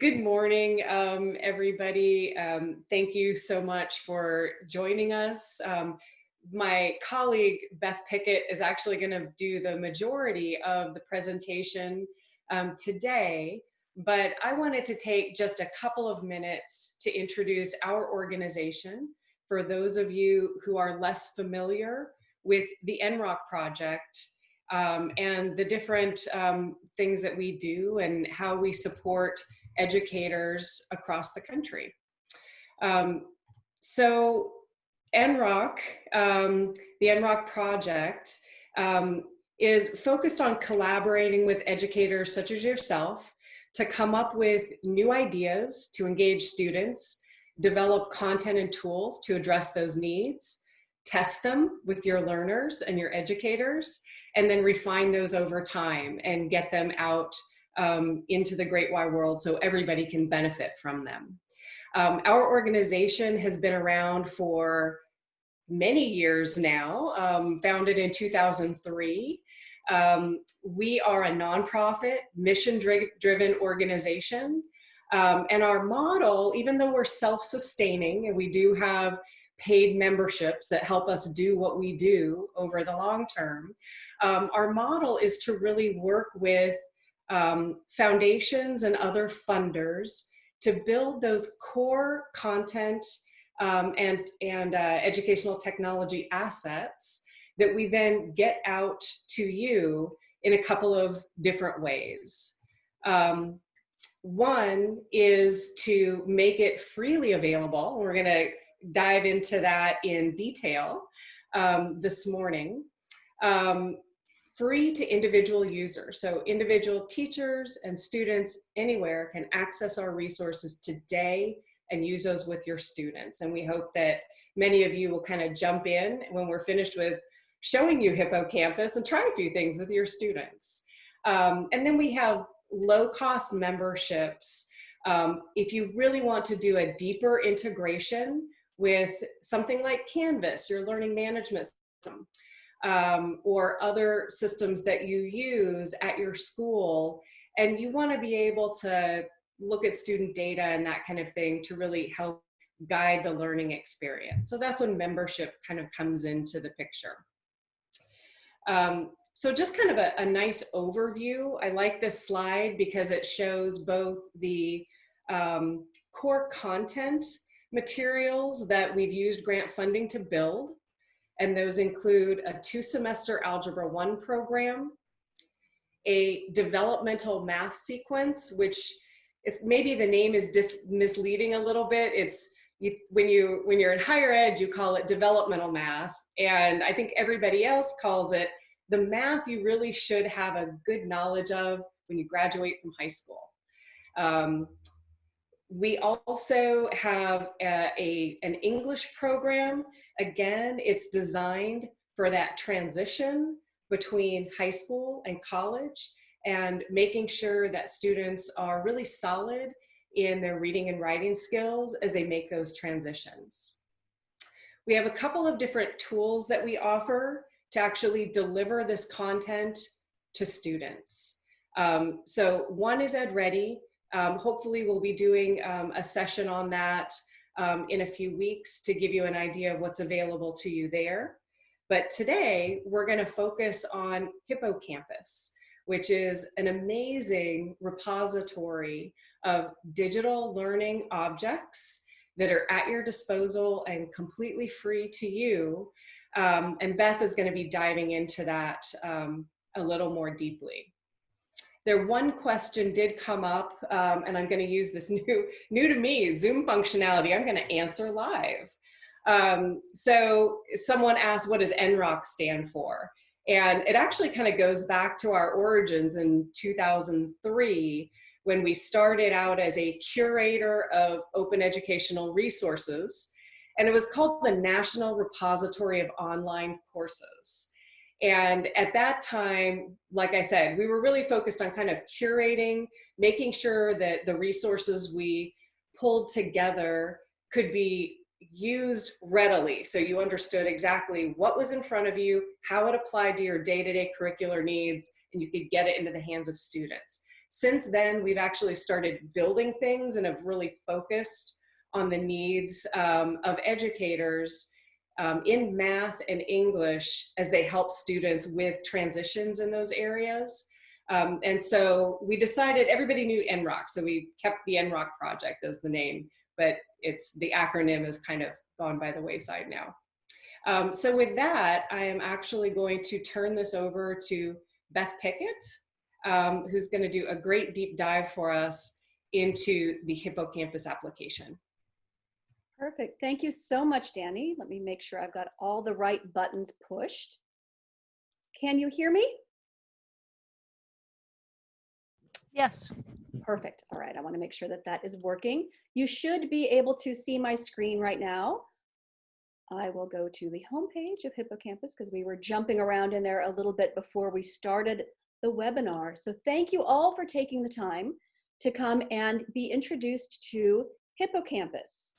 Good morning, um, everybody. Um, thank you so much for joining us. Um, my colleague, Beth Pickett, is actually gonna do the majority of the presentation um, today, but I wanted to take just a couple of minutes to introduce our organization for those of you who are less familiar with the NROC project um, and the different um, things that we do and how we support educators across the country. Um, so NROC, um, the NROC project, um, is focused on collaborating with educators such as yourself to come up with new ideas to engage students, develop content and tools to address those needs, test them with your learners and your educators, and then refine those over time and get them out um, into the great wide world so everybody can benefit from them. Um, our organization has been around for many years now, um, founded in 2003. Um, we are a nonprofit, mission-driven organization. Um, and our model, even though we're self-sustaining and we do have paid memberships that help us do what we do over the long term, um, our model is to really work with um, foundations and other funders to build those core content um, and, and uh, educational technology assets that we then get out to you in a couple of different ways. Um, one is to make it freely available. We're gonna dive into that in detail um, this morning. Um, free to individual users. So individual teachers and students anywhere can access our resources today and use those with your students. And we hope that many of you will kind of jump in when we're finished with showing you Hippocampus and try a few things with your students. Um, and then we have low cost memberships. Um, if you really want to do a deeper integration with something like Canvas, your learning management system, um, or other systems that you use at your school. And you wanna be able to look at student data and that kind of thing to really help guide the learning experience. So that's when membership kind of comes into the picture. Um, so just kind of a, a, nice overview. I like this slide because it shows both the um, core content materials that we've used grant funding to build, and those include a two semester Algebra 1 program, a developmental math sequence, which is maybe the name is misleading a little bit. It's you, when, you, when you're in higher ed, you call it developmental math. And I think everybody else calls it the math you really should have a good knowledge of when you graduate from high school. Um, we also have a, a, an English program. Again, it's designed for that transition between high school and college and making sure that students are really solid in their reading and writing skills as they make those transitions. We have a couple of different tools that we offer to actually deliver this content to students. Um, so one is EdReady, um, hopefully we'll be doing um, a session on that um, in a few weeks to give you an idea of what's available to you there. But today we're gonna focus on Hippo Campus, which is an amazing repository of digital learning objects that are at your disposal and completely free to you. Um, and Beth is gonna be diving into that um, a little more deeply. There one question did come up, um, and I'm going to use this new, new to me Zoom functionality. I'm going to answer live. Um, so someone asked, what does NROC stand for? And it actually kind of goes back to our origins in 2003 when we started out as a curator of open educational resources. And it was called the National Repository of Online Courses. And at that time, like I said, we were really focused on kind of curating, making sure that the resources we pulled together could be used readily. So you understood exactly what was in front of you, how it applied to your day-to-day -day curricular needs, and you could get it into the hands of students. since then, we've actually started building things and have really focused on the needs um, of educators um, in math and English as they help students with transitions in those areas. Um, and so we decided everybody knew NROC, so we kept the NROC project as the name, but it's the acronym has kind of gone by the wayside now. Um, so with that, I am actually going to turn this over to Beth Pickett, um, who's going to do a great deep dive for us into the hippocampus application. Perfect. Thank you so much, Danny. Let me make sure I've got all the right buttons pushed. Can you hear me? Yes. Perfect. All right. I want to make sure that that is working. You should be able to see my screen right now. I will go to the homepage of Hippocampus because we were jumping around in there a little bit before we started the webinar. So thank you all for taking the time to come and be introduced to Hippocampus.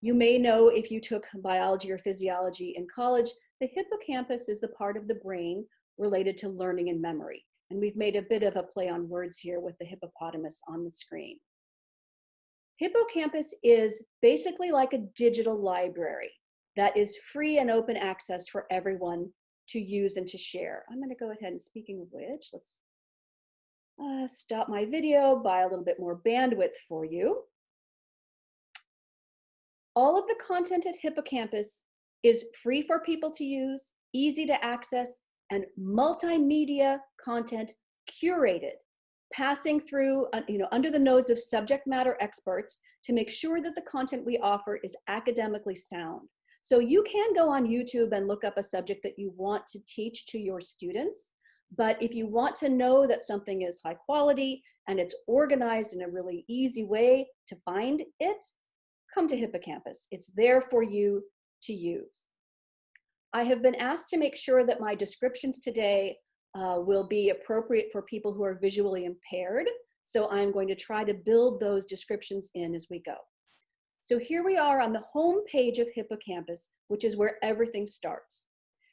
You may know if you took biology or physiology in college, the hippocampus is the part of the brain related to learning and memory. And we've made a bit of a play on words here with the hippopotamus on the screen. Hippocampus is basically like a digital library that is free and open access for everyone to use and to share. I'm gonna go ahead and speaking of which, let's uh, stop my video, buy a little bit more bandwidth for you. All of the content at Hippocampus is free for people to use, easy to access, and multimedia content curated, passing through, uh, you know, under the nose of subject matter experts to make sure that the content we offer is academically sound. So you can go on YouTube and look up a subject that you want to teach to your students. But if you want to know that something is high quality and it's organized in a really easy way to find it, come to Hippocampus. It's there for you to use. I have been asked to make sure that my descriptions today uh, will be appropriate for people who are visually impaired. So I'm going to try to build those descriptions in as we go. So here we are on the home page of Hippocampus, which is where everything starts.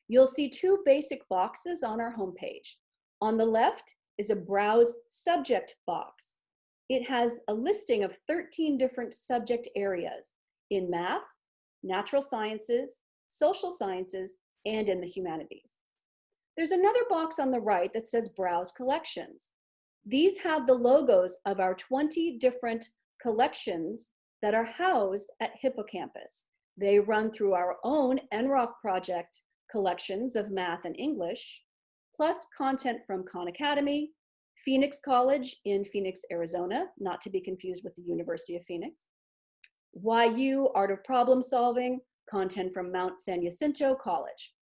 You'll see two basic boxes on our home page. On the left is a Browse Subject box. It has a listing of 13 different subject areas in math, natural sciences, social sciences, and in the humanities. There's another box on the right that says Browse Collections. These have the logos of our 20 different collections that are housed at Hippocampus. They run through our own NROC project collections of math and English, plus content from Khan Academy, Phoenix College in Phoenix, Arizona, not to be confused with the University of Phoenix, Why U Art of Problem Solving, content from Mount San Jacinto College.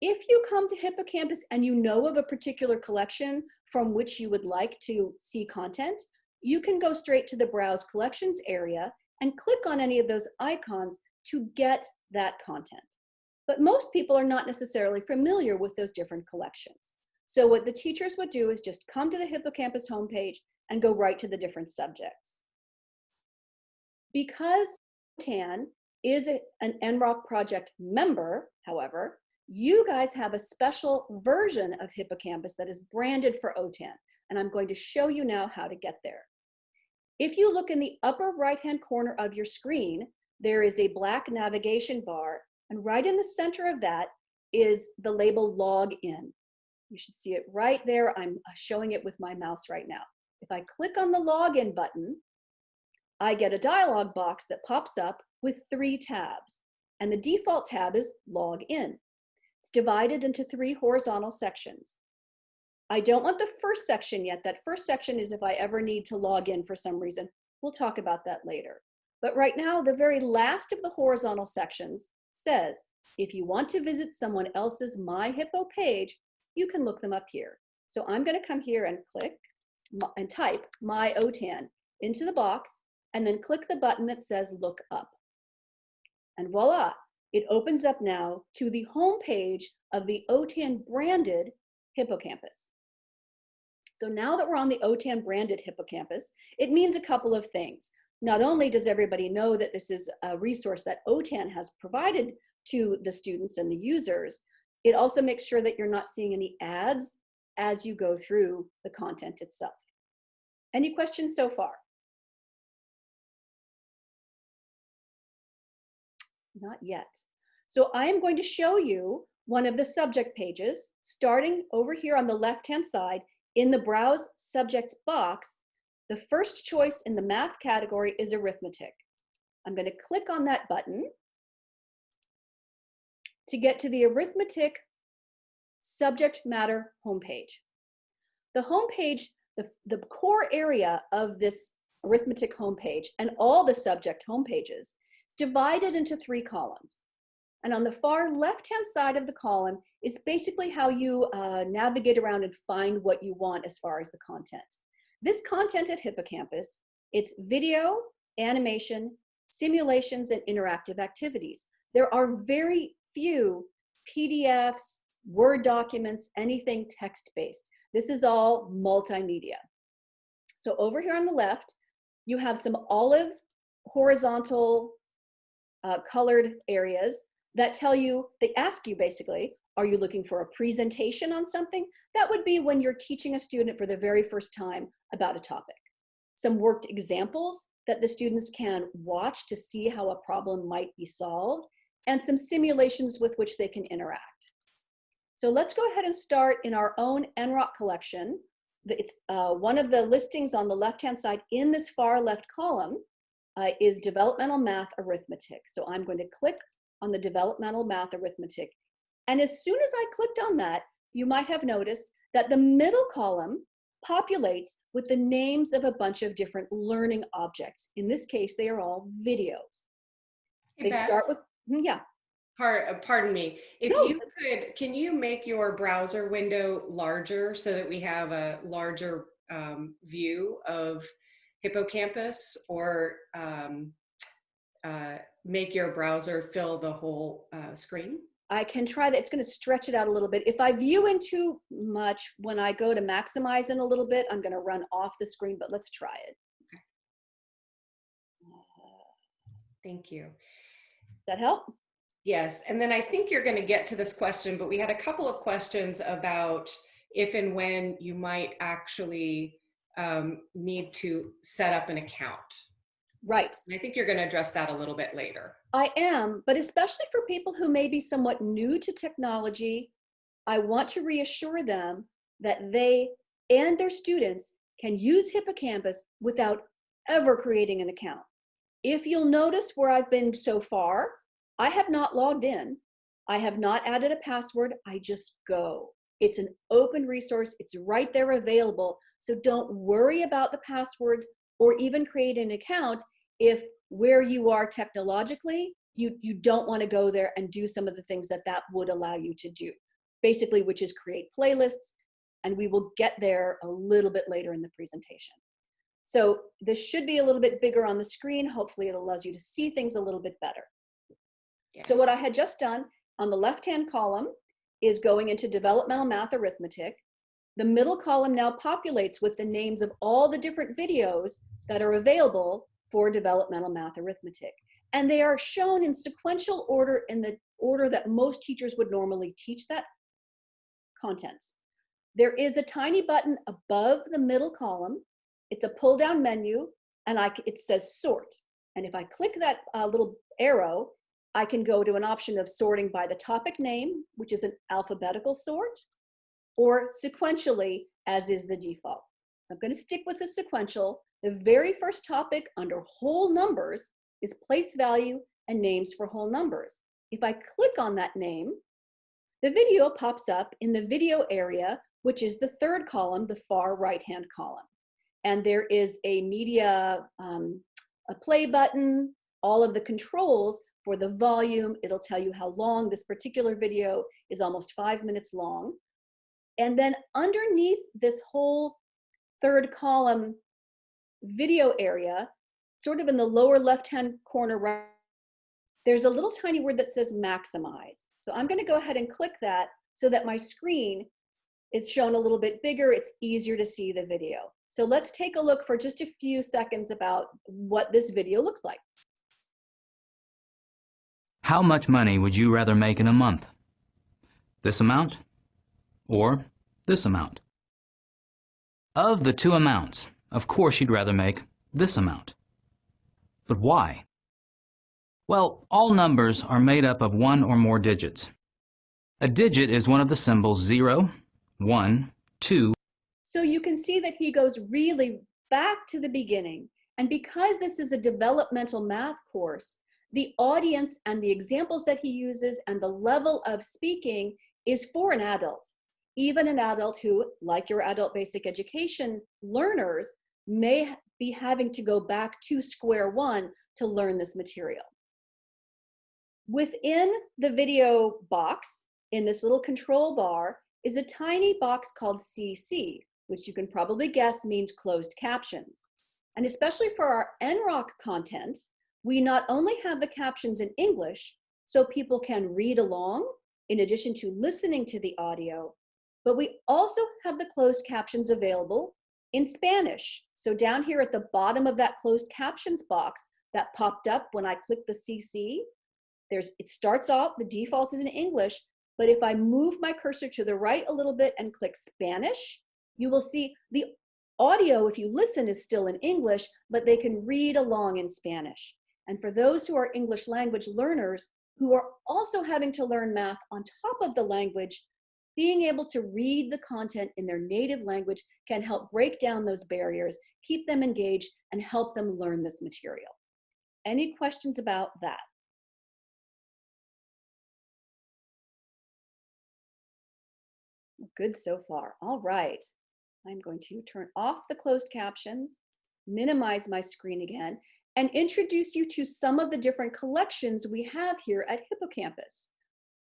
If you come to Hippocampus and you know of a particular collection from which you would like to see content, you can go straight to the Browse Collections area and click on any of those icons to get that content. But most people are not necessarily familiar with those different collections. So what the teachers would do is just come to the Hippocampus homepage and go right to the different subjects. Because OTAN is an NROC project member, however, you guys have a special version of Hippocampus that is branded for OTAN, and I'm going to show you now how to get there. If you look in the upper right-hand corner of your screen, there is a black navigation bar, and right in the center of that is the label Login. You should see it right there. I'm uh, showing it with my mouse right now. If I click on the Login button, I get a dialog box that pops up with three tabs. And the default tab is Log In. It's divided into three horizontal sections. I don't want the first section yet. That first section is if I ever need to log in for some reason. We'll talk about that later. But right now, the very last of the horizontal sections says, if you want to visit someone else's MyHippo page, you can look them up here. So I'm gonna come here and click and type my OTAN into the box and then click the button that says look up. And voila, it opens up now to the home page of the OTAN branded hippocampus. So now that we're on the OTAN branded hippocampus, it means a couple of things. Not only does everybody know that this is a resource that OTAN has provided to the students and the users, it also makes sure that you're not seeing any ads as you go through the content itself. Any questions so far? Not yet. So I am going to show you one of the subject pages, starting over here on the left-hand side in the Browse Subjects box. The first choice in the math category is arithmetic. I'm going to click on that button to get to the arithmetic subject matter homepage. The homepage, the, the core area of this arithmetic homepage and all the subject homepages is divided into three columns. And on the far left-hand side of the column is basically how you uh, navigate around and find what you want as far as the content. This content at Hippocampus, it's video, animation, simulations, and interactive activities. There are very few PDFs, Word documents, anything text-based. This is all multimedia. So over here on the left, you have some olive horizontal uh, colored areas that tell you, they ask you basically, are you looking for a presentation on something? That would be when you're teaching a student for the very first time about a topic. Some worked examples that the students can watch to see how a problem might be solved, and some simulations with which they can interact. So let's go ahead and start in our own NROC collection. It's uh, one of the listings on the left-hand side in this far left column uh, is developmental math arithmetic. So I'm going to click on the developmental math arithmetic. And as soon as I clicked on that, you might have noticed that the middle column populates with the names of a bunch of different learning objects. In this case, they are all videos. Hey, They Beth, start with, yeah, par- uh, pardon me. If No. you could, can you make your browser window larger so that we have a larger um, view of Hippocampus or um, uh, make your browser fill the whole uh, screen? I can try that. It's going to stretch it out a little bit. If I view in too much, when I go to maximize in a little bit, I'm going to run off the screen, but let's try it. Okay. Thank you. That help? Yes, and then I think you're going to get to this question, but we had a couple of questions about if and when you might actually um, need to set up an account. Right. And I think you're going to address that a little bit later. I am, but especially for people who may be somewhat new to technology, I want to reassure them that they and their students can use Hippocampus without ever creating an account. If you'll notice where I've been so far, I have not logged in. I have not added a password. I just go. It's an open resource. It's right there available. So don't worry about the passwords or even create an account if where you are technologically, you, you don't want to go there and do some of the things that that would allow you to do. Basically, which is create playlists, and we will get there a little bit later in the presentation. So this should be a little bit bigger on the screen. Hopefully it allows you to see things a little bit better. So what I had just done on the left-hand column is going into developmental math arithmetic. The middle column now populates with the names of all the different videos that are available for developmental math arithmetic. And they are shown in sequential order in the order that most teachers would normally teach that content. There is a tiny button above the middle column. It's a pull down menu and I, it says sort. And if I click that uh, little arrow, I can go to an option of sorting by the topic name, which is an alphabetical sort, or sequentially, as is the default. I'm going to stick with the sequential. The very first topic under whole numbers is place value and names for whole numbers. If I click on that name, the video pops up in the video area, which is the third column, the far right-hand column. And there is a media, um, a play button, all of the controls for the volume. It'll tell you how long this particular video is almost five minutes long. And then underneath this whole third column video area, sort of in the lower left-hand corner, right, there's a little tiny word that says maximize. So I'm gonna go ahead and click that so that my screen is shown a little bit bigger. It's easier to see the video. So let's take a look for just a few seconds about what this video looks like. How much money would you rather make in a month? This amount or this amount? Of the two amounts, of course you'd rather make this amount. But why? Well, all numbers are made up of one or more digits. A digit is one of the symbols 0, 1, 2, So you can see that he goes really back to the beginning. And because this is a developmental math course, the audience and the examples that he uses and the level of speaking is for an adult. Even an adult who, like your adult basic education learners, may be having to go back to square one to learn this material. Within the video box, in this little control bar, is a tiny box called CC, which you can probably guess means closed captions. And especially for our NROC content, we not only have the captions in English, so people can read along in addition to listening to the audio, but we also have the closed captions available in Spanish. So down here at the bottom of that closed captions box that popped up when I clicked the CC, there's, it starts off, the default is in English, but if I move my cursor to the right a little bit and click Spanish, you will see the audio, if you listen, is still in English, but they can read along in Spanish. And for those who are English language learners who are also having to learn math on top of the language, being able to read the content in their native language can help break down those barriers, keep them engaged, and help them learn this material. Any questions about that? Good so far. All right. I'm going to turn off the closed captions, minimize my screen again, and introduce you to some of the different collections we have here at Hippocampus.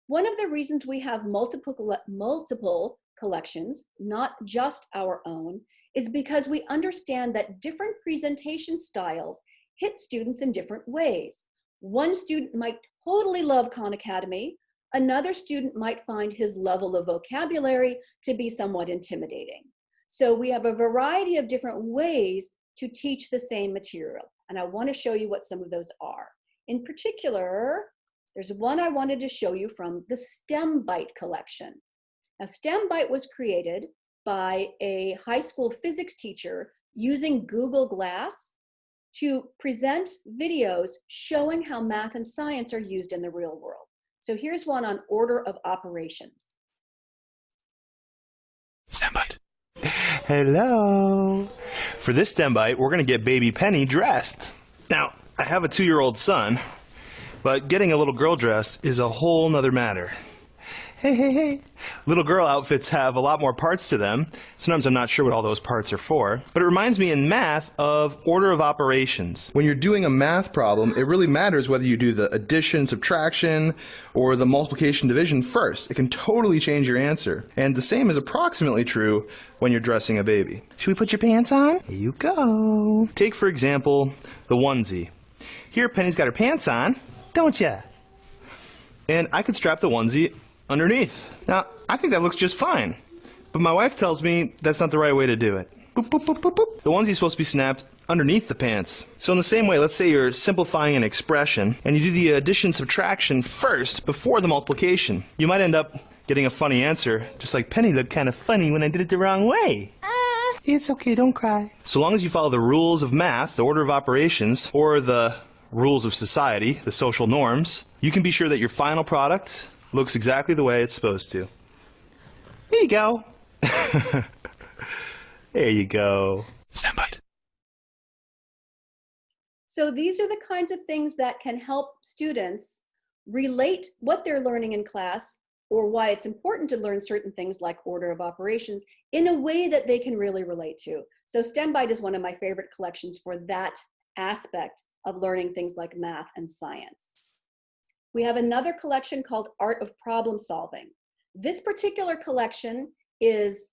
One of the reasons we have multiple, multiple collections, not just our own, is because we understand that different presentation styles hit students in different ways. One student might totally love Khan Academy, another student might find his level of vocabulary to be somewhat intimidating. So we have a variety of different ways to teach the same material. And I wanna show you what some of those are. In particular, there's one I wanted to show you from the STEM Byte collection. Now STEM Byte was created by a high school physics teacher using Google Glass to present videos showing how math and science are used in the real world. So here's one on order of operations. STEM bite. Hello. For this STEM bite, we're going to get baby Penny dressed. Now, I have a two-year-old son, but getting a little girl dressed is a whole nother matter. Hey, hey, hey. Little girl outfits have a lot more parts to them. Sometimes I'm not sure what all those parts are for. But it reminds me in math of order of operations. When you're doing a math problem, it really matters whether you do the addition, subtraction, or the multiplication division first. It can totally change your answer. And the same is approximately true when you're dressing a baby. Should we put your pants on? Here you go. Take, for example, the onesie. Here, Penny's got her pants on, don't ya? And I could strap the onesie underneath. Now, I think that looks just fine. But my wife tells me that's not the right way to do it. Boop, boop, boop, boop, boop. The onesie's supposed to be snapped underneath the pants. So in the same way, let's say you're simplifying an expression and you do the addition subtraction first before the multiplication. You might end up getting a funny answer, just like Penny looked kind of funny when I did it the wrong way. Uh. It's okay, don't cry. So long as you follow the rules of math, the order of operations, or the rules of society, the social norms, you can be sure that your final product looks exactly the way it's supposed to. There you go. there you go. Stand by. So these are the kinds of things that can help students relate what they're learning in class or why it's important to learn certain things like order of operations in a way that they can really relate to. So STEM Byte is one of my favorite collections for that aspect of learning things like math and science. We have another collection called Art of Problem Solving. This particular collection is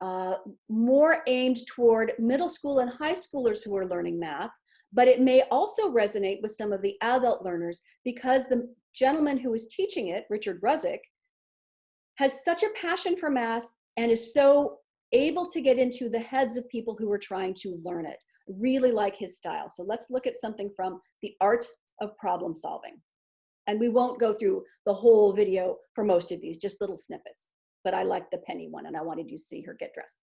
uh, more aimed toward middle school and high schoolers who are learning math, but it may also resonate with some of the adult learners because the gentleman who is teaching it, Richard Rusczyk, has such a passion for math and is so able to get into the heads of people who are trying to learn it. Really like his style. So let's look at something from the art of problem solving. And we won't go through the whole video for most of these, just little snippets. But I like the penny one and I wanted you to see her get dressed.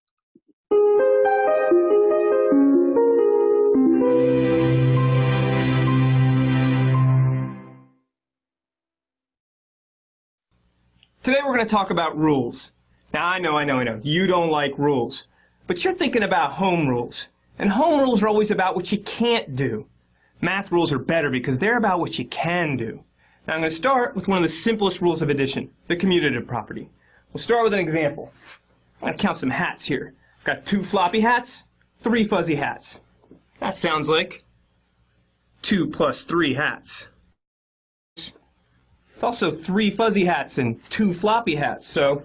Today we're going to talk about rules. Now I know, I know, I know, you don't like rules, but you're thinking about home rules. And home rules are always about what you can't do. Math rules are better because they're about what you can do. Now I'm going to start with one of the simplest rules of addition, the commutative property. We'll start with an example. I'm going to count some hats here. I've got two floppy hats, three fuzzy hats. That sounds like two plus three hats. It's also three fuzzy hats and two floppy hats, so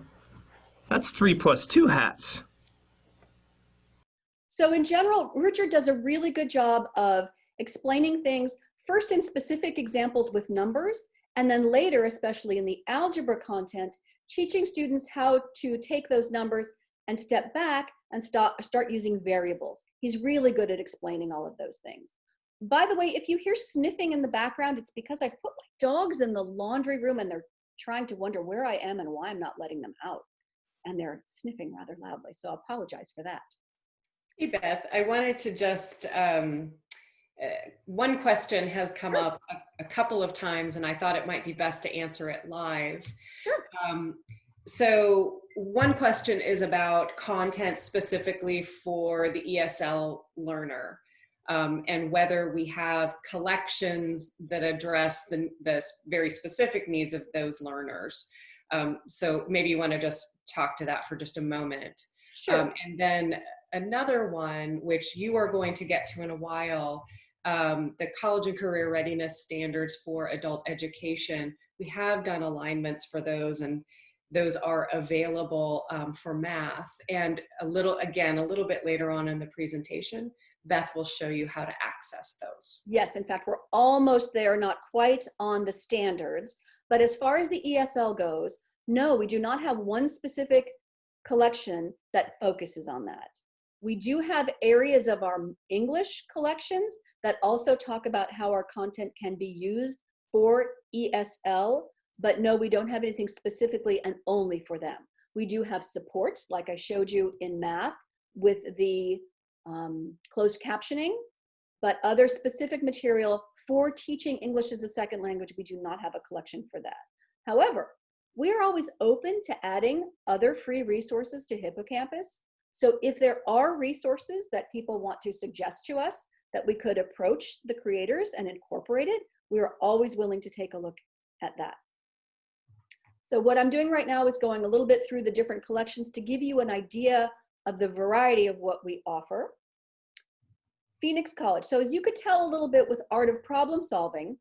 that's three plus two hats. So in general, Richard does a really good job of explaining things first in specific examples with numbers, and then later, especially in the algebra content, teaching students how to take those numbers and step back and start, start using variables. He's really good at explaining all of those things. By the way, if you hear sniffing in the background, it's because I put my dogs in the laundry room and they're trying to wonder where I am and why I'm not letting them out. And they're sniffing rather loudly, so I apologize for that. Hey, Beth, I wanted to just, um, uh, one question has come Sure. up a, a couple of times and I thought it might be best to answer it live. Sure. Um, so one question is about content specifically for the ESL learner um, and whether we have collections that address the, the very specific needs of those learners. Um, so maybe you want to just talk to that for just a moment. Sure. Um, and then another one, which you are going to get to in a while, um, the college and career readiness standards for adult education. We have done alignments for those and those are available um, for math. And a little, again, a little bit later on in the presentation, Beth will show you how to access those. Yes, in fact, we're almost there, not quite on the standards. But as far as the ESL goes, no, we do not have one specific collection that focuses on that. We do have areas of our English collections that also talk about how our content can be used for ESL, but no, we don't have anything specifically and only for them. We do have supports, like I showed you in math, with the um, closed captioning, but other specific material for teaching English as a second language, we do not have a collection for that. However, we are always open to adding other free resources to Hippocampus. So if there are resources that people want to suggest to us that we could approach the creators and incorporate it, we are always willing to take a look at that. So what I'm doing right now is going a little bit through the different collections to give you an idea of the variety of what we offer. Phoenix College. So as you could tell a little bit with Art of Problem Solving,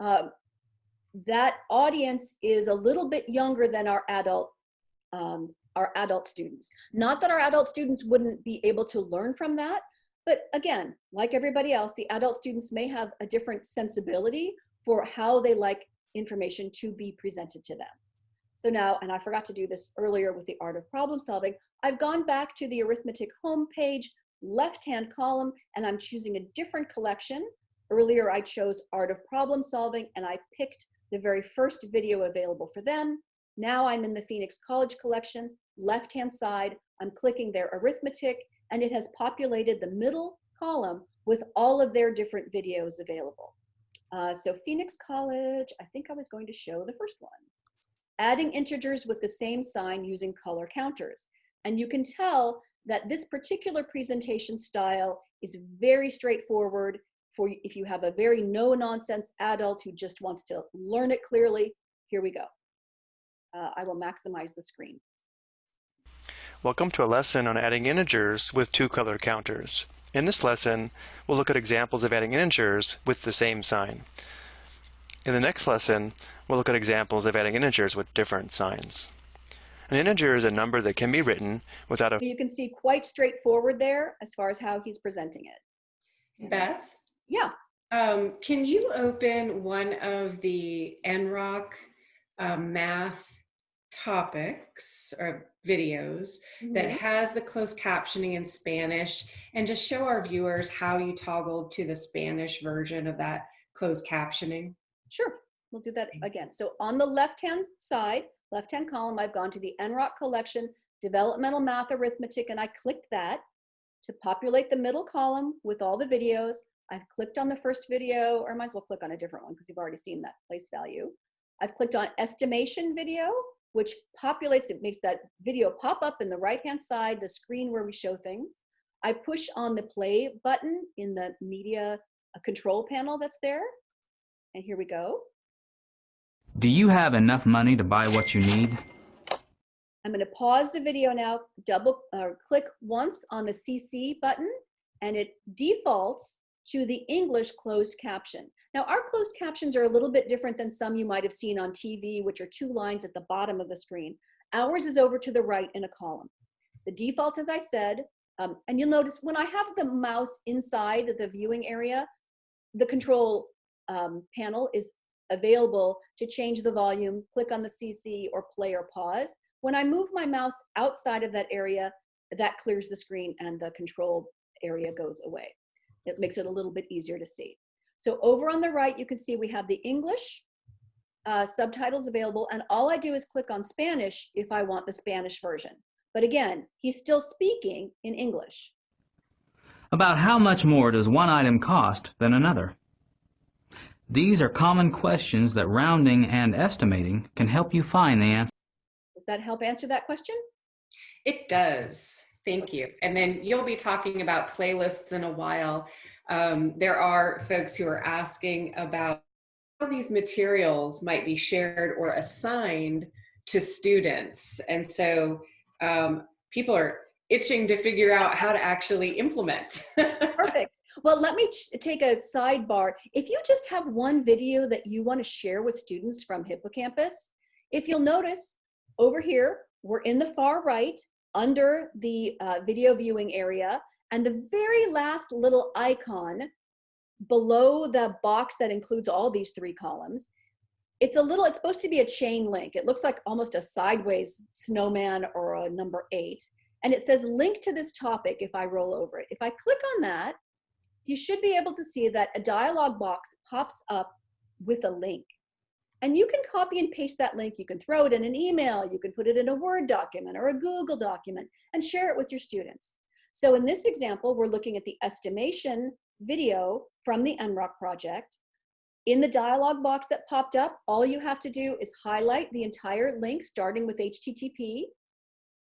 um, that audience is a little bit younger than our adult um, our adult students. Not that our adult students wouldn't be able to learn from that, but again, like everybody else, the adult students may have a different sensibility for how they like information to be presented to them. So now, and I forgot to do this earlier with the art of problem solving, I've gone back to the arithmetic homepage, left-hand column, and I'm choosing a different collection. Earlier, I chose art of problem solving, and I picked the very first video available for them. Now I'm in the Phoenix College collection, left-hand side, I'm clicking their arithmetic, and it has populated the middle column with all of their different videos available. Uh, so Phoenix College, I think I was going to show the first one. Adding integers with the same sign using color counters. And you can tell that this particular presentation style is very straightforward for if you have a very no-nonsense adult who just wants to learn it clearly. Here we go. Uh, I will maximize the screen. Welcome to a lesson on adding integers with two color counters. In this lesson, we'll look at examples of adding integers with the same sign. In the next lesson, we'll look at examples of adding integers with different signs. An integer is a number that can be written without a You can see quite straightforward there as far as how he's presenting it. Beth, Yeah, um, can you open one of the NROC um, math topics or videos that Mhm. has the closed captioning in Spanish and just show our viewers how you toggled to the Spanish version of that closed captioning? Sure, we'll do that again. So on the left-hand side, left-hand column, I've gone to the NROC collection developmental math arithmetic, and I clicked that to populate the middle column with all the videos. I've clicked on the first video, or I might as well click on a different one because you've already seen that place value. I've clicked on estimation video, which populates, it makes that video pop up in the right-hand side, the screen where we show things. I push on the play button in the media uh, control panel that's there. And here we go. Do you have enough money to buy what you need? I'm going to pause the video now, double uh, click once on the CC button, and it defaults to the English closed caption. Now, our closed captions are a little bit different than some you might have seen on TV, which are two lines at the bottom of the screen. Ours is over to the right in a column. The default, as I said, um, and you'll notice when I have the mouse inside the viewing area, the control um, panel is available to change the volume, click on the CC or play or pause. When I move my mouse outside of that area, that clears the screen and the control area goes away. It makes it a little bit easier to see. So over on the right, you can see we have the English uh, subtitles available, and all I do is click on Spanish if I want the Spanish version. But again, he's still speaking in English. About how much more does one item cost than another? These are common questions that rounding and estimating can help you find the answer. Does that help answer that question? It does. Thank you. And then you'll be talking about playlists in a while. Um, there are folks who are asking about how these materials might be shared or assigned to students. And so um, people are itching to figure out how to actually implement. Perfect. Well, let me take a sidebar. If you just have one video that you want to share with students from Hippocampus, if you'll notice over here, we're in the far right under the uh, video viewing area and the very last little icon below the box that includes all these three columns, it's a little, it's supposed to be a chain link. It looks like almost a sideways snowman or a number eight. And it says link to this topic if I roll over it. If I click on that, you should be able to see that a dialog box pops up with a link. And you can copy and paste that link. You can throw it in an email. You can put it in a Word document or a Google document and share it with your students. So in this example, we're looking at the estimation video from the NROC project. In the dialog box that popped up, all you have to do is highlight the entire link starting with HTTP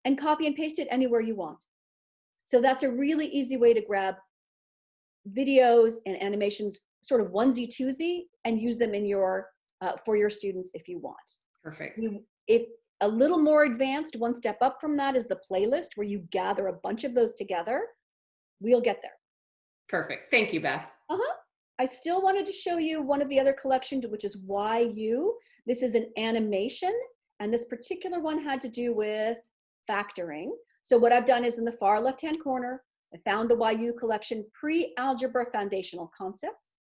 and copy and paste it anywhere you want. So that's a really easy way to grab videos and animations sort of onesie twosie and use them in your uh, for your students if you want. Perfect. You, if a little more advanced, one step up from that is the playlist where you gather a bunch of those together. We'll get there. Perfect. Thank you, Beth. Uh-huh. I still wanted to show you one of the other collections, which is Why U. This is an animation, and this particular one had to do with factoring. So what I've done is in the far left-hand corner, I found the Why U collection Pre-Algebra Foundational Concepts.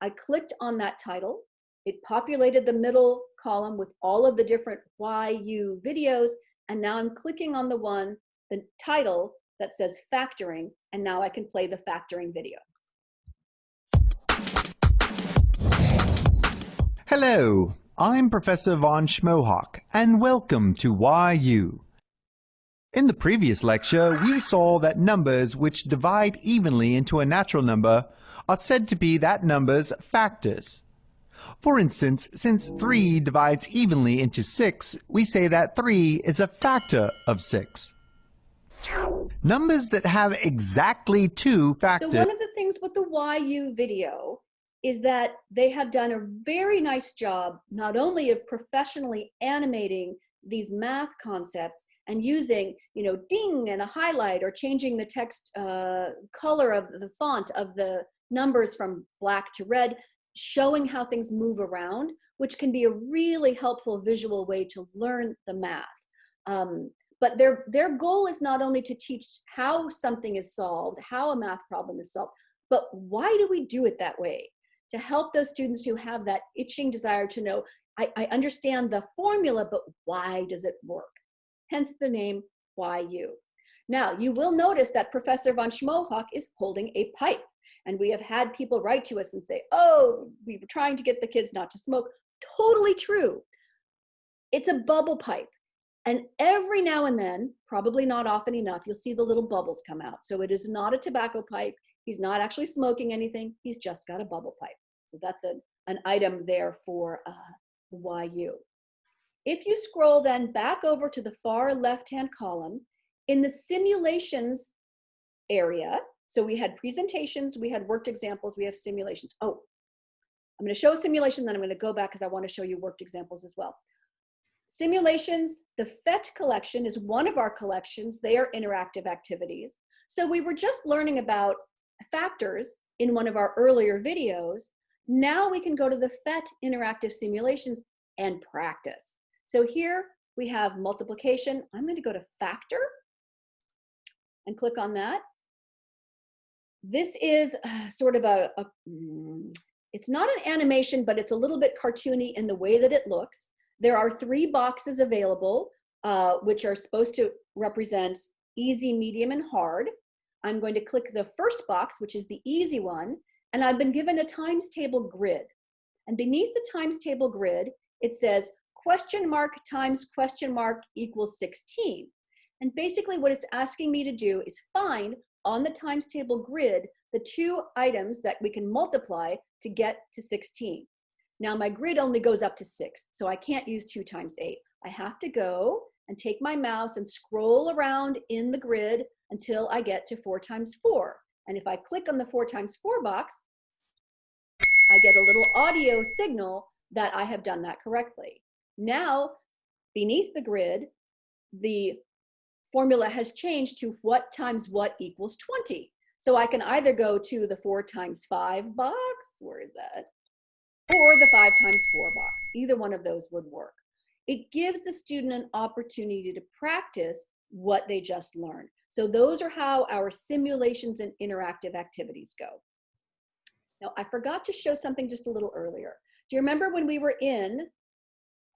I clicked on that title. It populated the middle column with all of the different Why U videos, and now I'm clicking on the one, the title that says factoring, and now I can play the factoring video. Hello, I'm Professor von Schmohawk, and welcome to Why U. In the previous lecture, we saw that numbers which divide evenly into a natural number are said to be that number's factors. For instance, since 3 divides evenly into 6, we say that 3 is a factor of 6. Numbers that have exactly two factors... So one of the things with the Why U video is that they have done a very nice job not only of professionally animating these math concepts and using, you know, ding and a highlight or changing the text uh, color of the font of the numbers from black to red, showing how things move around, which can be a really helpful visual way to learn the math. Um, but their, their goal is not only to teach how something is solved, how a math problem is solved, but why do we do it that way? To help those students who have that itching desire to know, I, I understand the formula, but why does it work? Hence the name Why U. Now, you will notice that Professor von Schmohawk is holding a pipe. And we have had people write to us and say, oh, we were trying to get the kids not to smoke. Totally true. It's a bubble pipe. And every now and then, probably not often enough, you'll see the little bubbles come out. So it is not a tobacco pipe. He's not actually smoking anything. He's just got a bubble pipe. So that's a, an item there for uh, Why U. If you scroll then back over to the far left-hand column, in the simulations area, so we had presentations, we had worked examples, we have simulations. Oh, I'm gonna show a simulation, then I'm gonna go back because I wanna show you worked examples as well. Simulations, the PhET collection is one of our collections. They are interactive activities. So we were just learning about factors in one of our earlier videos. Now we can go to the PhET interactive simulations and practice. So here we have multiplication. I'm going to go to factor and click on that. This is uh, sort of a, a, mm, it's not an animation, but it's a little bit cartoony in the way that it looks. There are three boxes available, uh, which are supposed to represent easy, medium, and hard. I'm going to click the first box, which is the easy one, and I've been given a times table grid. And beneath the times table grid, it says question mark times question mark equals 16. And basically what it's asking me to do is find on the times table grid the two items that we can multiply to get to 16. Now my grid only goes up to six, so I can't use two times eight. I have to go and take my mouse and scroll around in the grid until I get to four times four. And if I click on the four times four box, I get a little audio signal that I have done that correctly. Now, beneath the grid, the formula has changed to what times what equals 20. So I can either go to the four times five box, where is that? or the five times four box. Either one of those would work. It gives the student an opportunity to practice what they just learned. So those are how our simulations and interactive activities go. Now, I forgot to show something just a little earlier. Do you remember when we were in,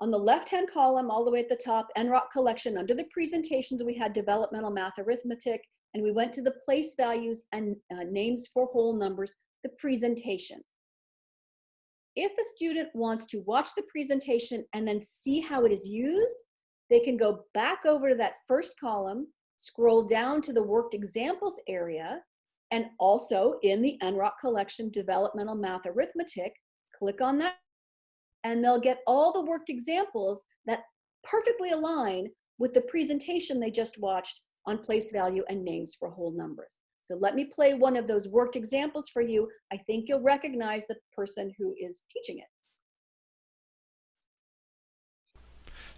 on the left-hand column, all the way at the top, NROC collection, under the presentations, we had developmental math arithmetic, and we went to the place values and uh, names for whole numbers, the presentation. If a student wants to watch the presentation and then see how it is used, they can go back over to that first column, scroll down to the worked examples area, and also in the NROC collection, developmental math arithmetic, click on that, and they'll get all the worked examples that perfectly align with the presentation they just watched on place value and names for whole numbers. So let me play one of those worked examples for you. I think you'll recognize the person who is teaching it.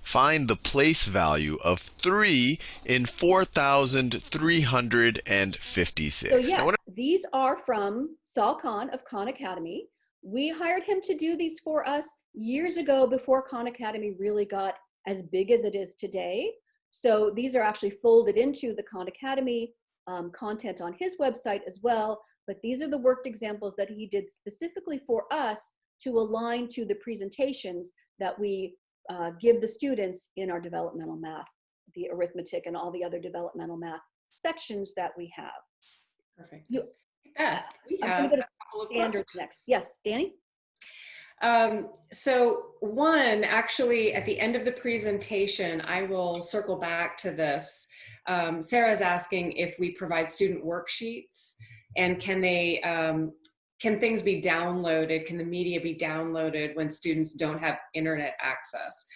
Find the place value of 3 in 4,356. So yes, these are from Sal Khan of Khan Academy. We hired him to do these for us years ago before Khan Academy really got as big as it is today. So these are actually folded into the Khan Academy um, content on his website as well, but these are the worked examples that he did specifically for us to align to the presentations that we uh, give the students in our developmental math, the arithmetic and all the other developmental math sections that we have. Perfect. You, Beth, we have go a couple of standards questions. next. Yes, Danny? Um, so one, actually at the end of the presentation, I will circle back to this. Um, Sarah's asking if we provide student worksheets and can they, um, can things be downloaded? Can the media be downloaded when students don't have internet access?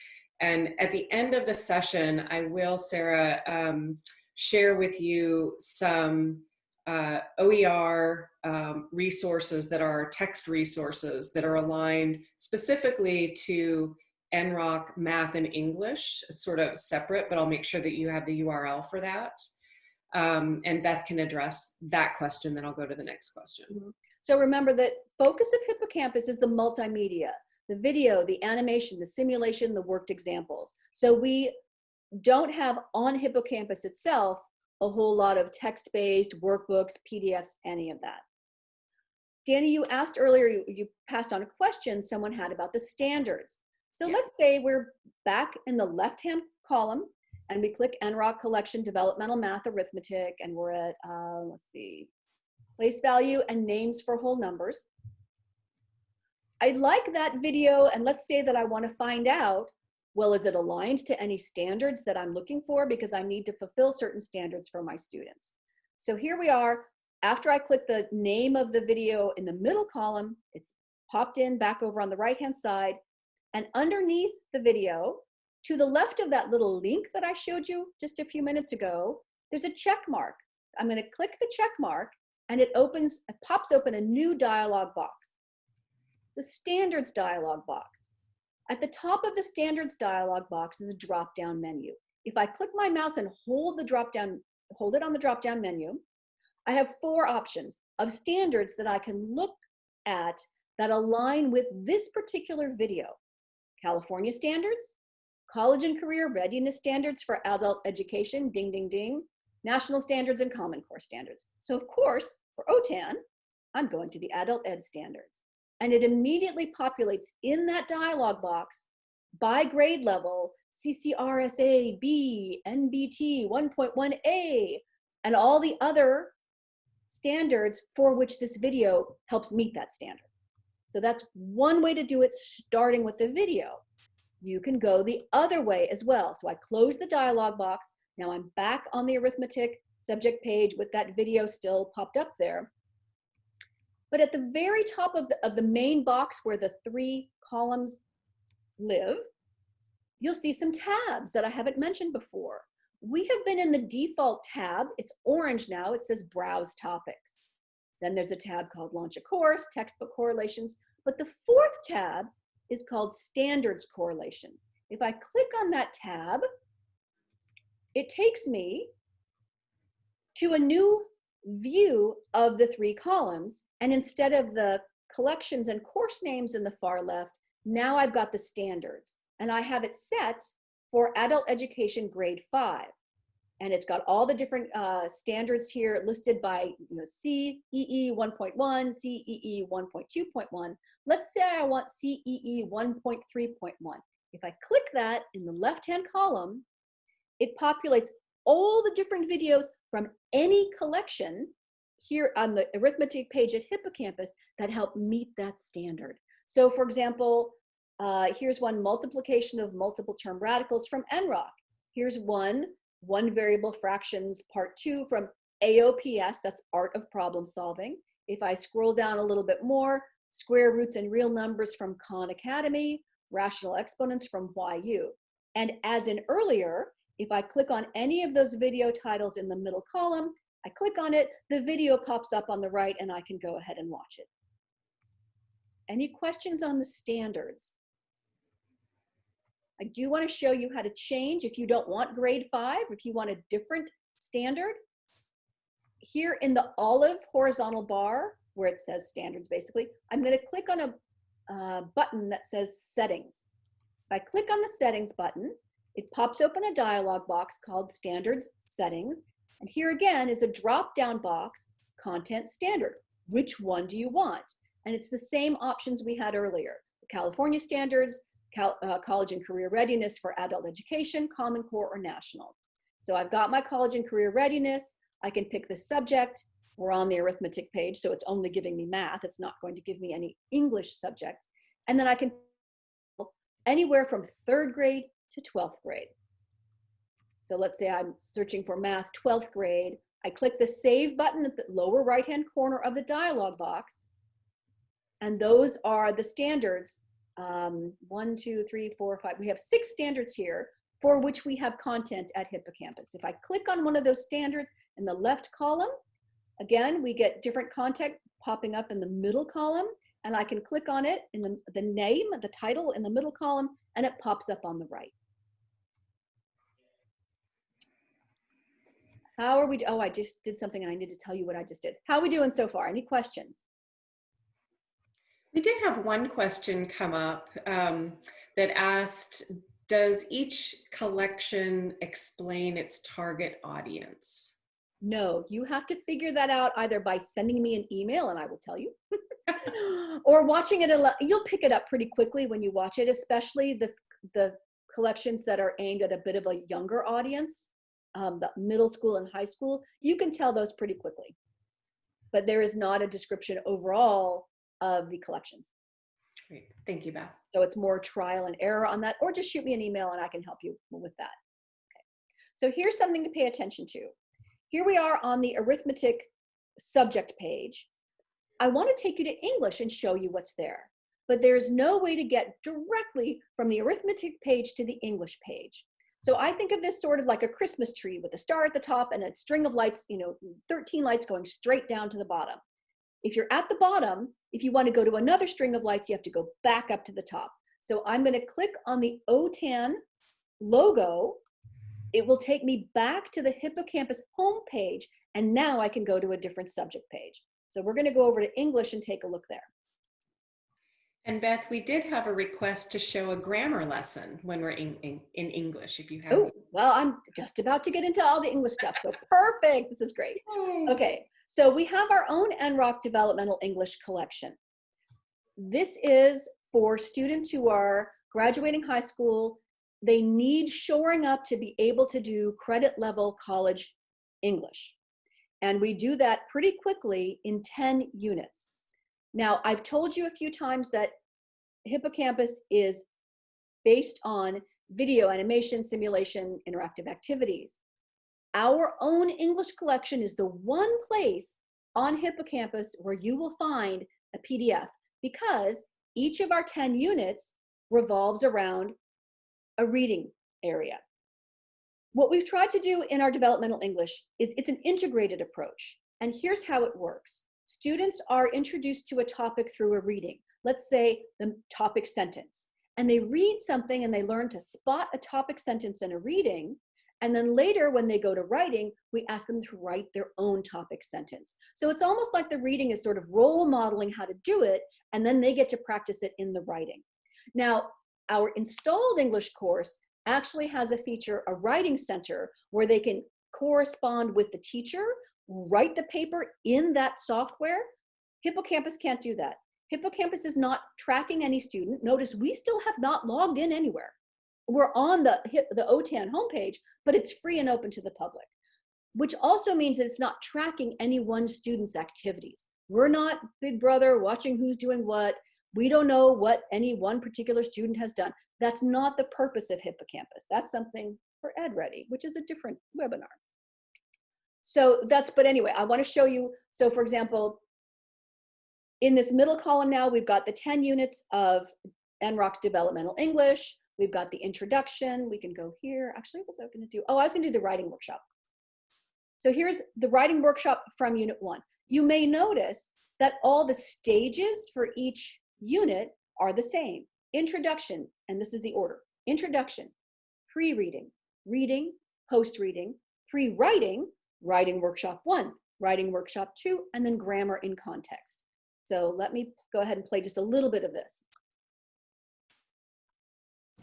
And at the end of the session, I will, Sarah, um, share with you some uh, OER um, resources that are text resources that are aligned specifically to NROC Math and English. It's sort of separate, but I'll make sure that you have the URL for that. Um, and Beth can address that question, then I'll go to the next question. Mm-hmm. So remember that focus of Hippocampus is the multimedia, the video, the animation, the simulation, the worked examples. So we don't have on Hippocampus itself a whole lot of text-based workbooks, PDFs, any of that. Danny, you asked earlier, you, you, passed on a question someone had about the standards. So Yeah. let's say we're back in the left-hand column and we click NROC Collection Developmental Math Arithmetic and we're at, uh, let's see, place value and names for whole numbers. I like that video and let's say that I want to find out Well, is it aligned to any standards that I'm looking for? Because I need to fulfill certain standards for my students. So here we are. After I click the name of the video in the middle column, it's popped in back over on the right-hand side. And underneath the video, to the left of that little link that I showed you just a few minutes ago, there's a check mark. I'm gonna click the check mark and it opens, it pops open a new dialog box. The standards dialog box. At the top of the standards dialog box is a drop-down menu. If I click my mouse and hold the drop-down, hold it on the drop-down menu, I have four options of standards that I can look at that align with this particular video. California standards, college and career readiness standards for adult education, ding, ding, ding, national standards and Common Core standards. So of course, for OTAN, I'm going to the adult ed standards. And it immediately populates in that dialog box by grade level, CCRSA, B, NBT, 1.1A, and all the other standards for which this video helps meet that standard. So that's one way to do it, starting with the video. You can go the other way as well. So I close the dialog box. Now I'm back on the arithmetic subject page with that video still popped up there. But at the very top of the, of the main box where the three columns live, you'll see some tabs that I haven't mentioned before. We have been in the default tab. It's orange now. It says Browse Topics. Then there's a tab called Launch a Course, Textbook Correlations. But the fourth tab is called Standards Correlations. If I click on that tab, it takes me to a new view of the three columns. And instead of the collections and course names in the far left, now I've got the standards. And I have it set for adult education grade five. And it's got all the different uh, standards here listed by you know, CEE 1.1, CEE 1.2.1. Let's say I want CEE 1.3.1. If I click that in the left-hand column, it populates all the different videos from any collection here on the arithmetic page at Hippocampus that help meet that standard. So for example, uh, here's one multiplication of multiple term radicals from NROC. Here's one, one variable fractions part two from AOPS, that's art of problem solving. If I scroll down a little bit more, square roots and real numbers from Khan Academy, rational exponents from Why U. And as in earlier, if I click on any of those video titles in the middle column, I click on it, the video pops up on the right and I can go ahead and watch it. Any questions on the standards? I do want to show you how to change if you don't want grade five, if you want a different standard. Here in the olive horizontal bar, where it says standards basically, I'm going to click on a uh, button that says settings. If I click on the settings button, it pops open a dialog box called standards settings. And here again is a drop down box, content standard. Which one do you want? And it's the same options we had earlier. The California standards, Cal, uh, college and career readiness for adult education, Common Core or national. So I've got my college and career readiness. I can pick the subject. We're on the arithmetic page, so it's only giving me math. It's not going to give me any English subjects. And then I can anywhere from third grade to 12th grade. So let's say I'm searching for math 12th grade. I click the save button at the lower right hand corner of the dialog box. And those are the standards um, one, two, three, four, five. We have six standards here for which we have content at Hippocampus. If I click on one of those standards in the left column, again, we get different content popping up in the middle column, and I can click on it in the, the name, the title in the middle column, and it pops up on the right. How are we, oh, I just did something and I need to tell you what I just did. How are we doing so far? Any questions? We did have one question come up um, that asked, does each collection explain its target audience? No, you have to figure that out either by sending me an email and I will tell you, or watching it. You'll pick it up pretty quickly when you watch it, especially the, the collections that are aimed at a bit of a younger audience, um, the middle school and high school. You can tell those pretty quickly. But there is not a description overall of the collections. Great. Thank you, Beth. So it's more trial and error on that, or just shoot me an email and I can help you with that. Okay. So here's something to pay attention to. Here we are on the arithmetic subject page. I want to take you to English and show you what's there. But there's no way to get directly from the arithmetic page to the English page. So I think of this sort of like a Christmas tree with a star at the top and a string of lights, you know, 13 lights going straight down to the bottom. If you're at the bottom, if you want to go to another string of lights, you have to go back up to the top. So I'm going to click on the OTAN logo. It will take me back to the hippocampus homepage, and now I can go to a different subject page. So we're going to go over to English and take a look there. And Beth, we did have a request to show a grammar lesson when we're in, in, in English, if you have. Oh, well, I'm just about to get into all the English stuff, so perfect. This is great. Okay, so we have our own NROC Developmental English Collection. This is for students who are graduating high school. They need shoring up to be able to do credit level college English. And we do that pretty quickly in 10 units. Now, I've told you a few times that Hippocampus is based on video, animation, simulation, interactive activities. Our own English collection is the one place on Hippocampus where you will find a PDF because each of our 10 units revolves around a reading area. What we've tried to do in our developmental English is it's an integrated approach. And here's how it works. Students are introduced to a topic through a reading. Let's say the topic sentence. And they read something and they learn to spot a topic sentence in a reading. And then later when they go to writing, we ask them to write their own topic sentence. So it's almost like the reading is sort of role modeling how to do it, and then they get to practice it in the writing. Now, our installed English course actually has a feature, a writing center, where they can correspond with the teacher, write the paper in that software. Hippocampus can't do that. Hippocampus is not tracking any student. Notice we still have not logged in anywhere. We're on the, the OTAN homepage, but it's free and open to the public, which also means that it's not tracking any one student's activities. We're not big brother watching who's doing what. We don't know what any one particular student has done. That's not the purpose of Hippocampus. That's something for EdReady, which is a different webinar. So that's, but anyway, I wanna show you, so for example, in this middle column now, we've got the 10 units of NROC's developmental English. We've got the introduction. We can go here. Actually, what was I gonna do? Oh, I was gonna do the writing workshop. So here's the writing workshop from unit one. You may notice that all the stages for each unit are the same. Introduction, and this is the order. Introduction, pre-reading, reading, post-reading, pre-writing, writing workshop one, writing workshop two, and then grammar in context. So let me go ahead and play just a little bit of this.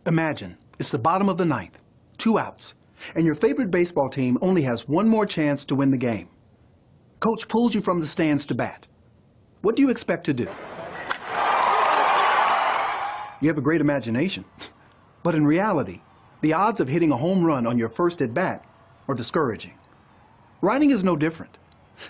Imagine it's the bottom of the ninth, two outs, and your favorite baseball team only has one more chance to win the game. Coach pulls you from the stands to bat. What do you expect to do? You have a great imagination. But in reality, the odds of hitting a home run on your first at bat are discouraging. Writing is no different.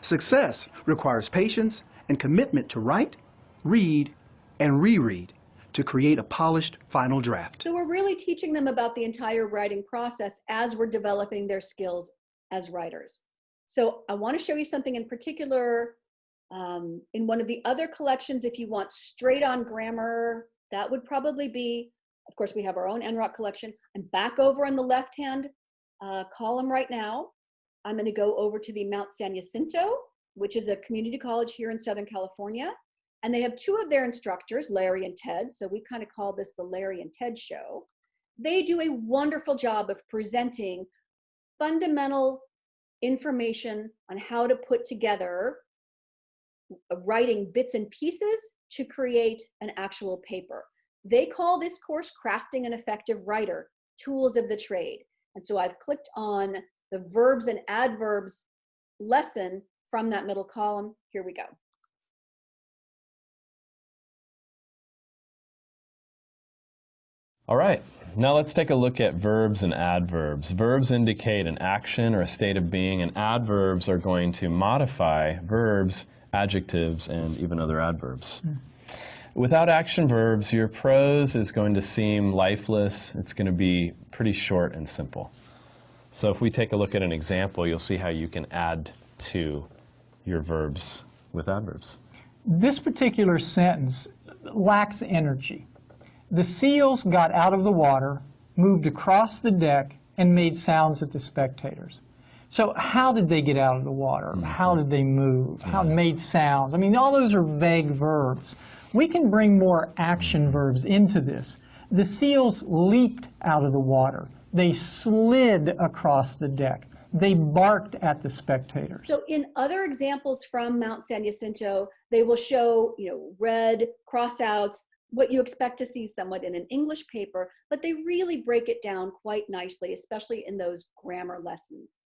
Success requires patience and commitment to write, read, and reread to create a polished final draft. So we're really teaching them about the entire writing process as we're developing their skills as writers. So I want to show you something in particular um, in one of the other collections. If you want straight on grammar, that would probably be, of course, we have our own NROC collection. I'm back over on the left-hand uh, column right now. I'm going to go over to the Mount San Jacinto, which is a community college here in Southern California. And they have two of their instructors, Larry and Ted. So we kind of call this the Larry and Ted show. They do a wonderful job of presenting fundamental information on how to put together uh, writing bits and pieces to create an actual paper. They call this course Crafting an Effective Writer, Tools of the Trade. And so I've clicked on the verbs and adverbs lesson from that middle column. Here we go. All right, now let's take a look at verbs and adverbs. Verbs indicate an action or a state of being, and adverbs are going to modify verbs, adjectives, and even other adverbs. Hmm. Without action verbs, your prose is going to seem lifeless. It's going to be pretty short and simple. So if we take a look at an example, you'll see how you can add to your verbs with adverbs. This particular sentence lacks energy. The seals got out of the water, moved across the deck, and made sounds at the spectators. So how did they get out of the water? Mm-hmm. How did they move? Mm-hmm. How made sounds? I mean, all those are vague verbs. We can bring more action mm-hmm. verbs into this. The seals leaped out of the water. They slid across the deck. They barked at the spectators. So in other examples from Mount San Jacinto, they will show, you know, red crossouts, what you expect to see somewhat in an English paper, but they really break it down quite nicely, especially in those grammar lessons.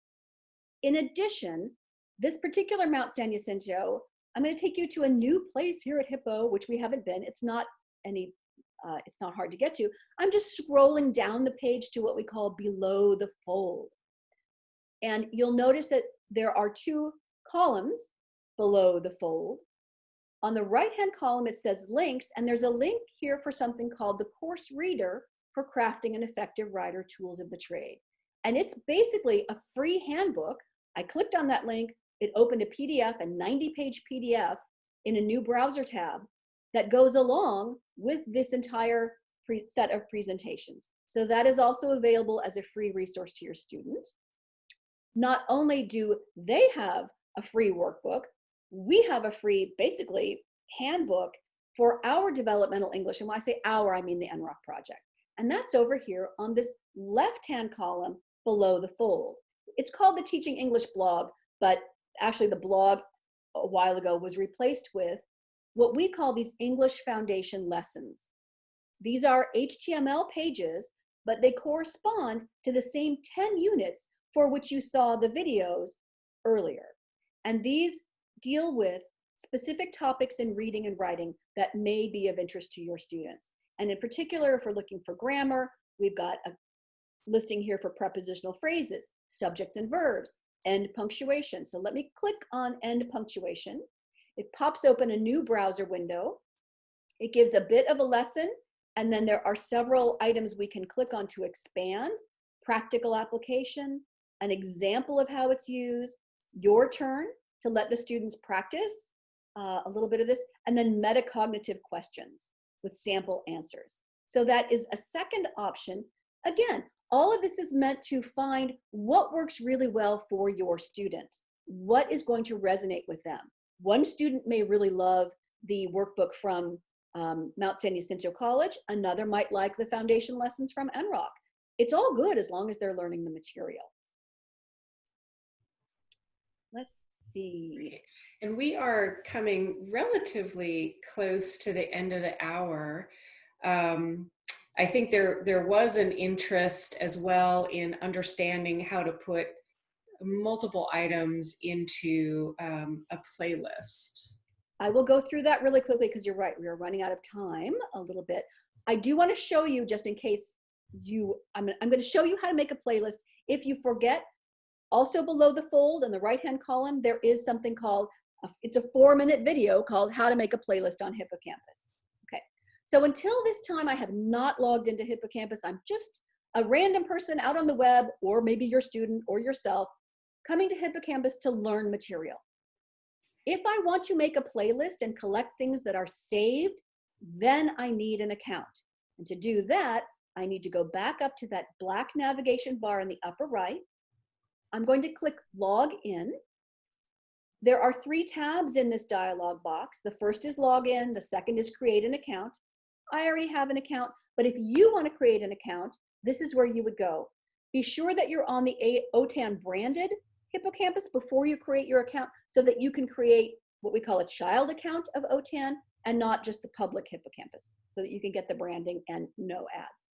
In addition, this particular Mount San Jacinto, I'm going to take you to a new place here at Hippo, which we haven't been. It's not any, uh, it's not hard to get to. I'm just scrolling down the page to what we call below the fold. And you'll notice that there are two columns below the fold. On the right-hand column, it says links, and there's a link here for something called the course reader for crafting an effective writer tools of the trade. And it's basically a free handbook. I clicked on that link, it opened a PDF, a 90 page PDF in a new browser tab that goes along with this entire set of presentations. So that is also available as a free resource to your student. Not only do they have a free workbook, we have a free, basically, handbook for our developmental English. And when I say our, I mean the NROC project. And that's over here on this left-hand column below the fold. It's called the Teaching English blog, but actually the blog a while ago was replaced with what we call these English Foundation lessons. These are HTML pages, but they correspond to the same 10 units for which you saw the videos earlier. And these deal with specific topics in reading and writing that may be of interest to your students. And in particular, if we're looking for grammar, we've got a listing here for prepositional phrases, subjects and verbs, end punctuation. So let me click on end punctuation. It pops open a new browser window. It gives a bit of a lesson, and then there are several items we can click on to expand, practical application, an example of how it's used, your turn to let the students practice uh, a little bit of this, and then metacognitive questions with sample answers. So that is a second option. Again, all of this is meant to find what works really well for your student. What is going to resonate with them? One student may really love the workbook from um, Mount San Jacinto College. Another might like the foundation lessons from NROC. It's all good as long as they're learning the material. Let's see. And we are coming relatively close to the end of the hour. Um, I think there, there was an interest as well in understanding how to put multiple items into um, a playlist. I will go through that really quickly because you're right, we are running out of time a little bit. I do want to show you, just in case you, I'm, I'm going to show you how to make a playlist. If you forget, also below the fold in the right-hand column, there is something called, it's a four minute video called how to make a playlist on Hippocampus. Okay, so until this time, I have not logged into Hippocampus. I'm just a random person out on the web, or maybe your student or yourself, coming to Hippocampus to learn material. If I want to make a playlist and collect things that are saved, then I need an account. And to do that, I need to go back up to that black navigation bar in the upper right. I'm going to click log in. There are three tabs in this dialog box. The first is login, the second is create an account. I already have an account, but if you want to create an account, this is where you would go. Be sure that you're on the OTAN branded Hippocampus before you create your account so that you can create what we call a child account of OTAN and not just the public Hippocampus so that you can get the branding and no ads.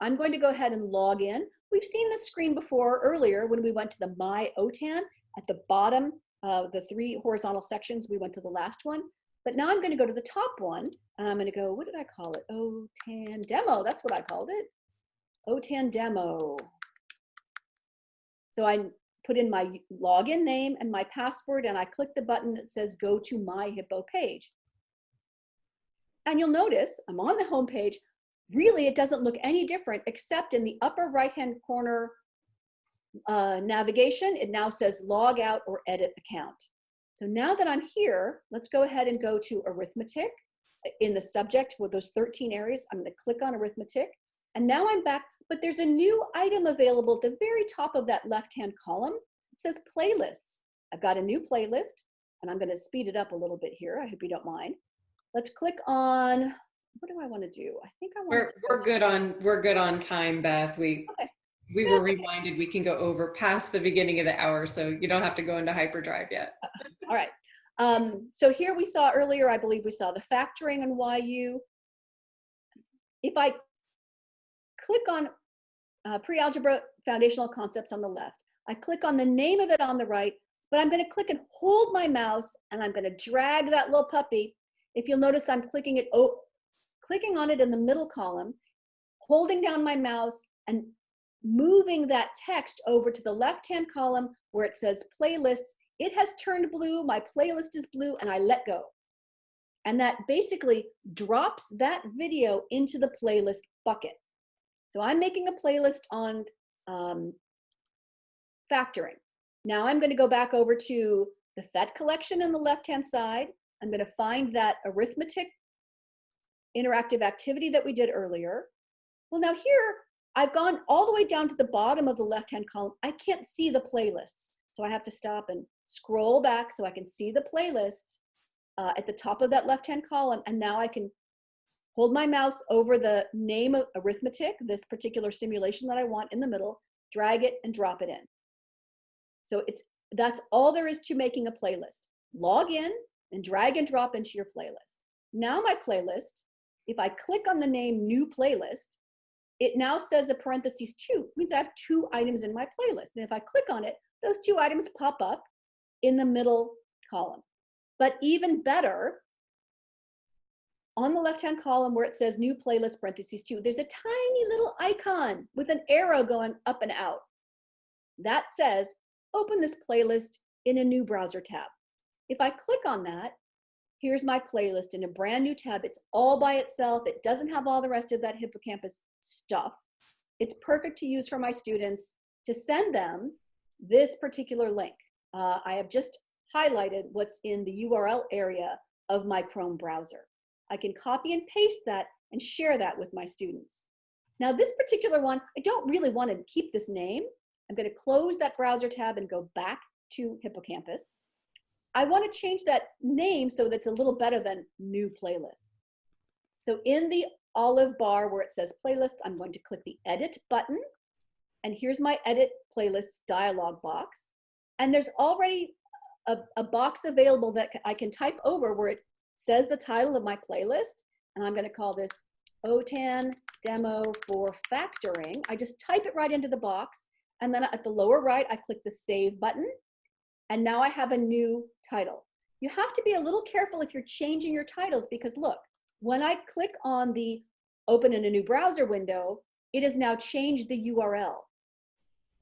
I'm going to go ahead and log in. We've seen this screen before earlier when we went to the My OTAN at the bottom of the three horizontal sections. We went to the last one. But now I'm going to go to the top one and I'm going to go, what did I call it? OTAN demo. That's what I called it. OTAN demo. So I put in my login name and my password and I click the button that says go to my Hippo page. And you'll notice I'm on the home page. Really, it doesn't look any different except in the upper right-hand corner uh, navigation, it now says log out or edit account. So now that I'm here, let's go ahead and go to arithmetic in the subject with those 13 areas. I'm going to click on arithmetic and now I'm back, but there's a new item available at the very top of that left-hand column. It says playlists. I've got a new playlist and I'm going to speed it up a little bit here. I hope you don't mind. Let's click on, what do I want to do? I think I want We're, we're good on, we're good on time, Beth. We, Okay. we were reminded we can go over past the beginning of the hour, so you don't have to go into hyperdrive yet. All right. Um, so here we saw earlier, I believe we saw the factoring on Why U. If I click on uh, pre-algebra foundational concepts on the left, I click on the name of it on the right, but I'm going to click and hold my mouse and I'm going to drag that little puppy. If you'll notice, I'm clicking it, oh, clicking on it in the middle column, holding down my mouse and moving that text over to the left-hand column where it says playlists. It has turned blue, my playlist is blue, and I let go. And that basically drops that video into the playlist bucket. So I'm making a playlist on um, factoring. Now I'm going to go back over to the PhET collection on the left-hand side. I'm going to find that arithmetic interactive activity that we did earlier. Well, now here, I've gone all the way down to the bottom of the left-hand column. I can't see the playlists. So I have to stop and scroll back so I can see the playlist uh, at the top of that left-hand column. And now I can hold my mouse over the name of arithmetic, this particular simulation that I want in the middle, drag it and drop it in. So it's that's all there is to making a playlist. Log in and drag and drop into your playlist. Now my playlist, if I click on the name new playlist, it now says a parentheses two, means I have two items in my playlist. And if I click on it, those two items pop up in the middle column. But even better, on the left-hand column where it says new playlist parentheses two, there's a tiny little icon with an arrow going up and out. That says, open this playlist in a new browser tab. If I click on that, here's my playlist in a brand new tab. It's all by itself. It doesn't have all the rest of that hippocampus stuff. It's perfect to use for my students to send them this particular link. Uh, I have just highlighted what's in the URL area of my Chrome browser. I can copy and paste that and share that with my students. Now this particular one, I don't really want to keep this name. I'm going to close that browser tab and go back to Hippocampus. I want to change that name so that's a little better than new playlist. So in the olive bar where it says playlists, I'm going to click the edit button. And here's my edit playlist dialog box. And there's already a, a box available that I can type over where it says the title of my playlist. And I'm going to call this OTAN demo for factoring. I just type it right into the box. And then at the lower right, I click the save button. And now I have a new title. You have to be a little careful if you're changing your titles because look, when I click on the open in a new browser window, it has now changed the URL.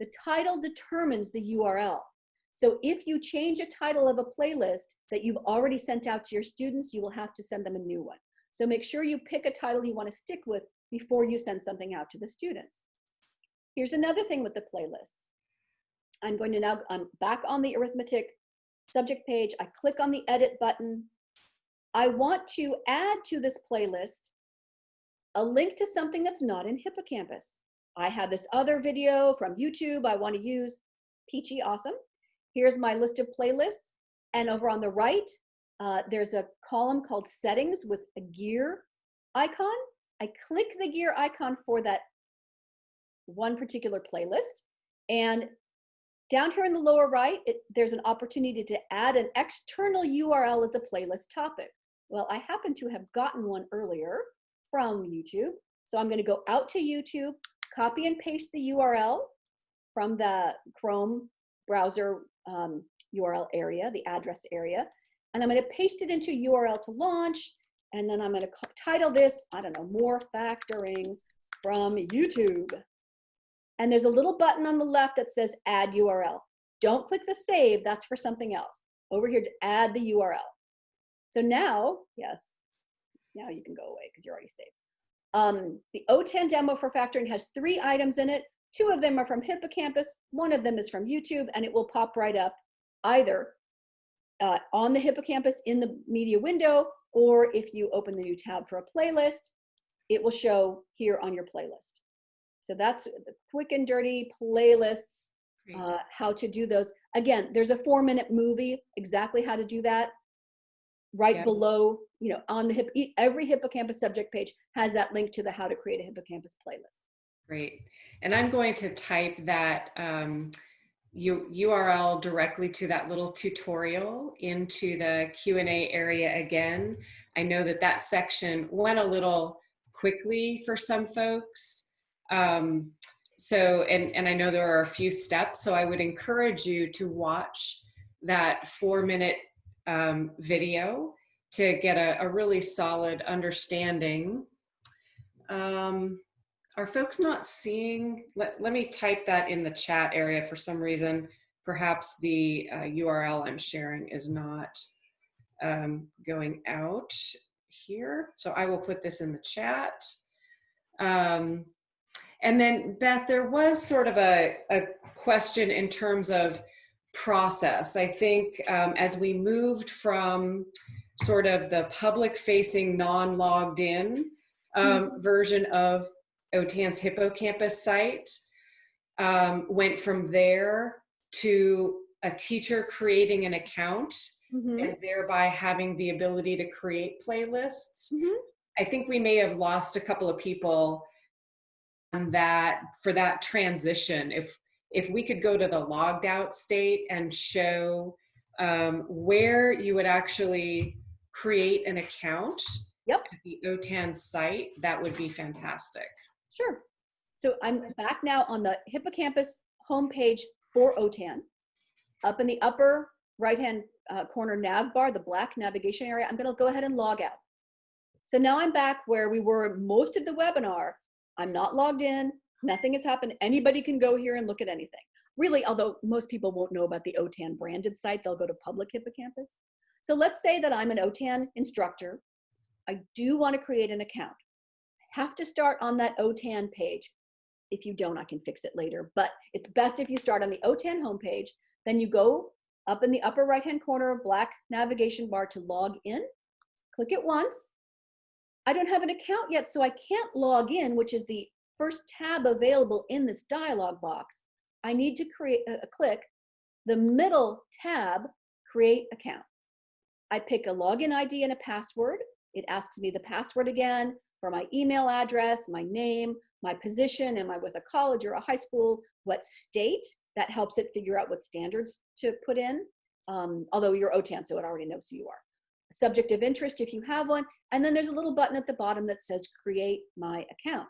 The title determines the URL. So if you change a title of a playlist that you've already sent out to your students, you will have to send them a new one. So make sure you pick a title you want to stick with before you send something out to the students. Here's another thing with the playlists. I'm going to now, I'm back on the arithmetic subject page. I click on the edit button. I want to add to this playlist a link to something that's not in Hippocampus. I have this other video from YouTube I want to use. Peachy, awesome. Here's my list of playlists. And over on the right, uh, there's a column called settings with a gear icon. I click the gear icon for that one particular playlist. And down here in the lower right, it, there's an opportunity to add an external URL as a playlist topic. Well, I happen to have gotten one earlier from YouTube. So I'm gonna go out to YouTube, copy and paste the URL from the Chrome browser um, URL area, the address area, and I'm gonna paste it into URL to launch, and then I'm gonna title this, I don't know, more factoring from YouTube. And there's a little button on the left that says add URL. Don't click the save, that's for something else. Over here to add the URL. So now, yes, now you can go away because you're already saved. Um, the OTAN demo for factoring has three items in it. Two of them are from Hippocampus, one of them is from YouTube, and it will pop right up either uh, on the Hippocampus in the media window, or if you open the new tab for a playlist, it will show here on your playlist. So that's the quick and dirty playlists, uh, how to do those. Again, there's a four minute movie, exactly how to do that. Right Yeah. below, you know, on the hip, every hippocampus subject page has that link to the how to create a hippocampus playlist. Great. And I'm going to type that um, URL directly to that little tutorial into the Q&A area again. I know that that section went a little quickly for some folks. Um, so, and, and I know there are a few steps, so I would encourage you to watch that four minute um, video to get a, a really solid understanding. Um, are folks not seeing, let, let me type that in the chat area for some reason. Perhaps the uh, URL I'm sharing is not um, going out here. So I will put this in the chat. Um, and then Beth, there was sort of a, a question in terms of process. I think um, as we moved from sort of the public facing non-logged in um, version of OTAN's hippocampus site, um, went from there to a teacher creating an account Mhm. and thereby having the ability to create playlists. Mhm. I think we may have lost a couple of people on that for that transition. If if we could go to the logged out state and show um, where you would actually create an account Yep. at the OTAN site, that would be fantastic. Sure. So I'm back now on the hippocampus homepage for OTAN. Up in the upper right-hand uh, corner nav bar, the black navigation area, I'm gonna go ahead and log out. So now I'm back where we were most of the webinar. I'm not logged in, nothing has happened. Anybody can go here and look at anything. Really, although most people won't know about the OTAN branded site, they'll go to public hippocampus. So let's say that I'm an OTAN instructor. I do want to create an account. Have to start on that OTAN page. If you don't, I can fix it later, but it's best if you start on the OTAN homepage, then you go up in the upper right-hand corner, of black navigation bar to log in. Click it once. I don't have an account yet, so I can't log in, which is the first tab available in this dialog box. I need to create a, a click the middle tab, create account. I pick a login ID and a password. It asks me the password again for my email address, my name, my position, am I with a college or a high school, what state, that helps it figure out what standards to put in, um, although you're OTAN, so it already knows who you are. Subject of interest if you have one, and then there's a little button at the bottom that says create my account.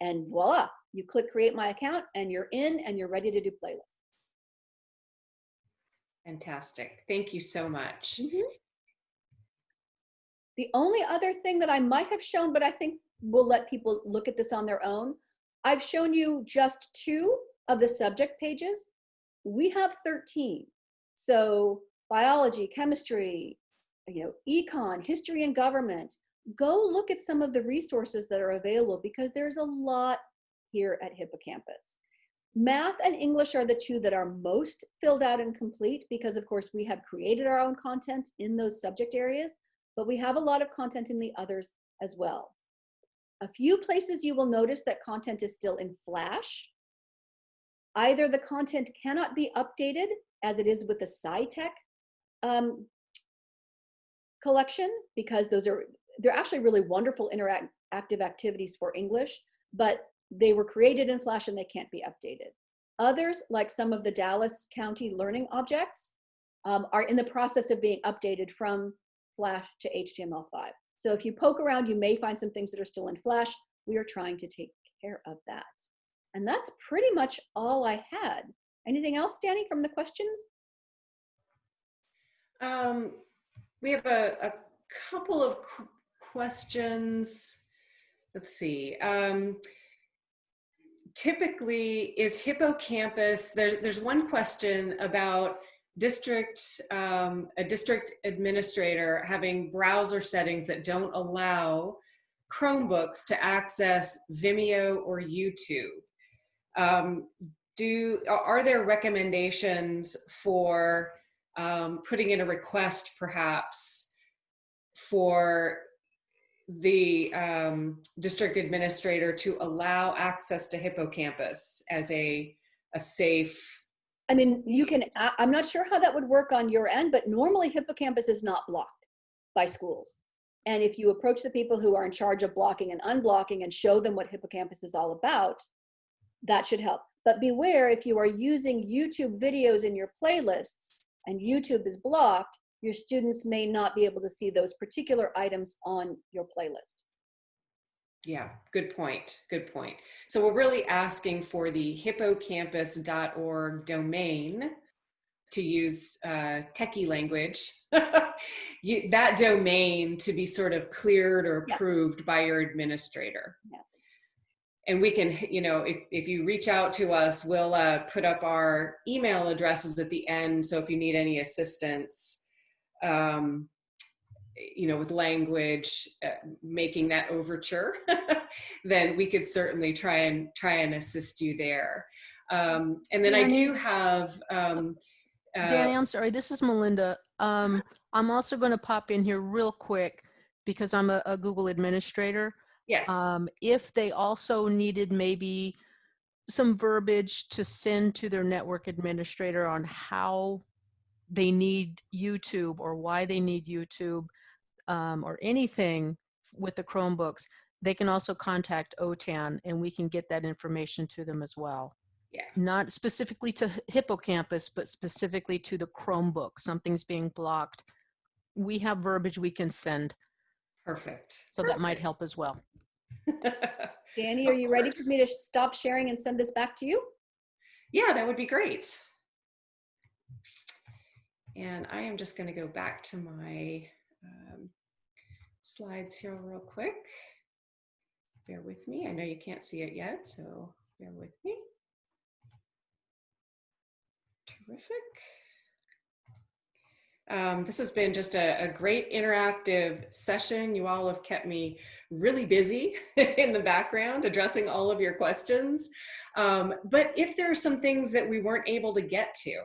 And voila, you click create my account and you're in and you're ready to do playlists. Fantastic. Thank you so much. The only other thing that I might have shown, but I think we'll let people look at this on their own. I've shown you just two of the subject pages. We have 13. So biology, chemistry, you know, econ, history and government. Go look at some of the resources that are available because there's a lot here at Hippocampus. Math and English are the two that are most filled out and complete because of course we have created our own content in those subject areas, but we have a lot of content in the others as well. A few places you will notice that content is still in Flash. Either the content cannot be updated as it is with the SciTech um, collection because those are, they're actually really wonderful interactive activities for English, but they were created in Flash and they can't be updated. Others, like some of the Dallas County learning objects, um, are in the process of being updated from Flash to HTML5. So if you poke around, you may find some things that are still in Flash. We are trying to take care of that. And that's pretty much all I had. Anything else, Danny, from the questions? Um, we have a, a couple of qu- questions. Let's see. Um, typically, is hippocampus, there's, there's one question about district, um, a district administrator having browser settings that don't allow Chromebooks to access Vimeo or YouTube. Um, do are there recommendations for um, putting in a request perhaps for the um, district administrator to allow access to hippocampus as a a safe I mean, you can, I- I'm not sure how that would work on your end, but normally hippocampus is not blocked by schools. And if you approach the people who are in charge of blocking and unblocking and show them what hippocampus is all about, that should help. But beware if you are using YouTube videos in your playlists and YouTube is blocked, your students may not be able to see those particular items on your playlist. Yeah, good point. Good point. So we're really asking for the hippocampus.org domain to use uh, techie language, you, that domain to be sort of cleared or Yeah. approved by your administrator. Yeah. And we can, you know, if, if you reach out to us, we'll uh, put up our email addresses at the end. So if you need any assistance, um, you know, with language, uh, making that overture, then we could certainly try and try and assist you there. Um, and then I do have. Um, uh, Danny, I'm sorry. This is Melinda. Um, I'm also going to pop in here real quick because I'm a, a Google administrator. yes. Um, if they also needed maybe some verbiage to send to their network administrator on how they need YouTube or why they need YouTube um, or anything with the Chromebooks, they can also contact OTAN and we can get that information to them as well. Yeah. Not specifically to Hippocampus, but specifically to the Chromebook. Something's being blocked. We have verbiage we can send, Perfect. so that might help as well. Danny, are you ready for me to stop sharing and send this back to you? Yeah, that would be great. And I am just going to go back to my um, slides here real quick. Bear with me. I know you can't see it yet, so bear with me. Terrific. Um, this has been just a, a great interactive session. You all have kept me really busy in the background addressing all of your questions. Um, but if there are some things that we weren't able to get to,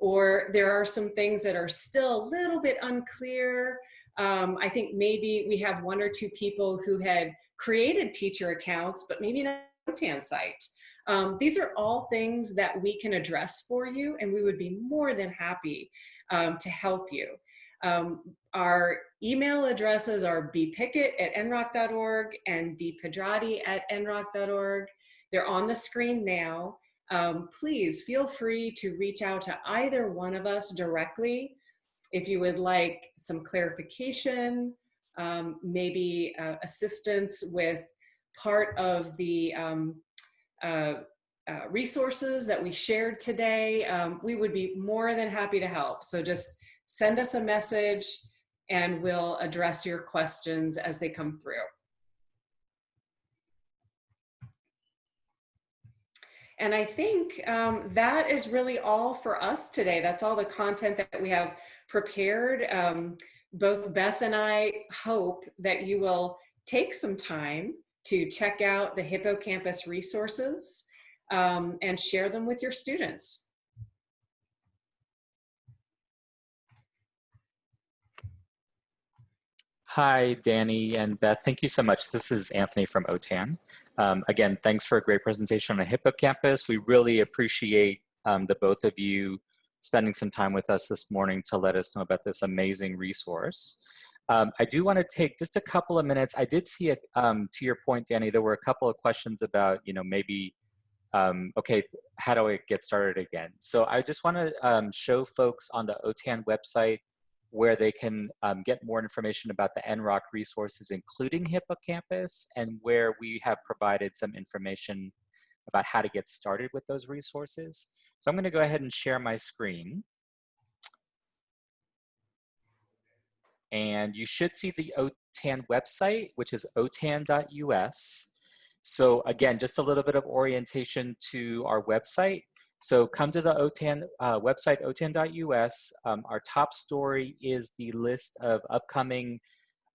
or there are some things that are still a little bit unclear, um, I think maybe we have one or two people who had created teacher accounts, but maybe not a OTAN site. Um, these are all things that we can address for you, and we would be more than happy um, to help you. Um, our email addresses are bpickett at nroc.org and dpedrati at nroc.org. They're on the screen now. Um, please feel free to reach out to either one of us directly if you would like some clarification, um, maybe uh, assistance with part of the um, uh, uh, resources that we shared today, um, we would be more than happy to help. So just send us a message and we'll address your questions as they come through. And I think um, that is really all for us today. That's all the content that we have prepared. Um, both Beth and I hope that you will take some time to check out the Hippocampus resources um, and share them with your students. Hi, Danny and Beth. Thank you so much. This is Anthony from OTAN. Um, again, thanks for a great presentation on Hippocampus. We really appreciate um, the both of you spending some time with us this morning to let us know about this amazing resource. Um, I do want to take just a couple of minutes. I did see it, um, to your point, Danny, there were a couple of questions about, you know, maybe, um, okay, how do I get started again? So I just want to um, show folks on the OTAN website where they can um, get more information about the NROC resources, including Hippocampus, and where we have provided some information about how to get started with those resources. So I'm going to go ahead and share my screen. And you should see the OTAN website, which is otan.us. So again, just a little bit of orientation to our website. So come to the OTAN uh, website, otan.us. Um, our top story is the list of upcoming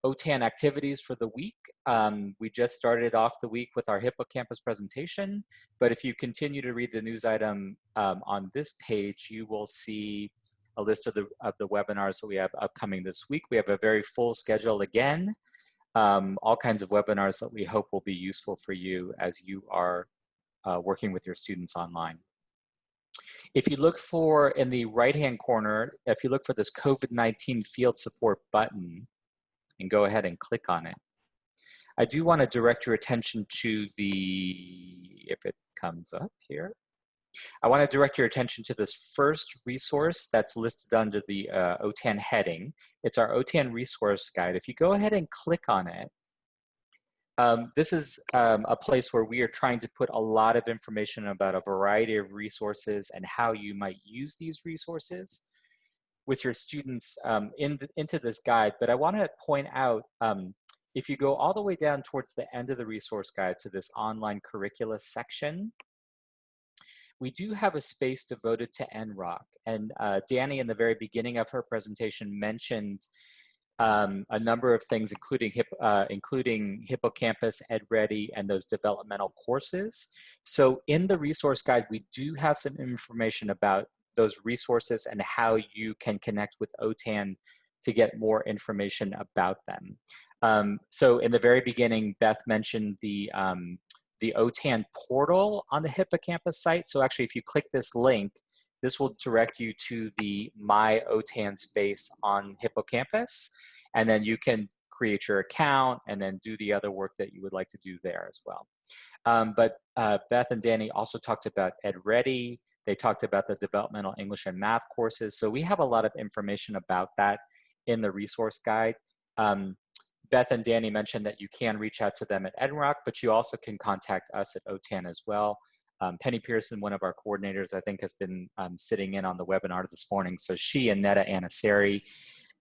OTAN activities for the week. Um, we just started off the week with our Hippocampus presentation, but if you continue to read the news item um, on this page, you will see a list of the, of the webinars that we have upcoming this week. We have a very full schedule again, um, all kinds of webinars that we hope will be useful for you as you are uh, working with your students online. If you look for in the right-hand corner, if you look for this COVID-19 field support button and go ahead and click on it, I do want to direct your attention to the, if it comes up here, I want to direct your attention to this first resource that's listed under the uh, OTAN heading. It's our OTAN resource guide. If you go ahead and click on it, um, this is um, a place where we are trying to put a lot of information about a variety of resources and how you might use these resources with your students um, in the, into this guide. But I want to point out, um, if you go all the way down towards the end of the resource guide to this online curricula section, we do have a space devoted to NROC. And uh, Danny, in the very beginning of her presentation, mentioned um, a number of things, including, hip, uh, including Hippocampus, EdReady, and those developmental courses. So in the resource guide, we do have some information about those resources and how you can connect with OTAN to get more information about them. Um, so in the very beginning, Beth mentioned the, um, the OTAN portal on the Hippocampus site. So actually, if you click this link, this will direct you to the My OTAN space on Hippocampus, and then you can create your account and then do the other work that you would like to do there as well. Um, but uh, Beth and Danny also talked about EdReady. They talked about the developmental English and math courses. So we have a lot of information about that in the resource guide. Um, Beth and Danny mentioned that you can reach out to them at NROC, but you also can contact us at OTAN as well. Um, Penny Pearson, one of our coordinators, I think has been um, sitting in on the webinar this morning. So she and Netta Anasari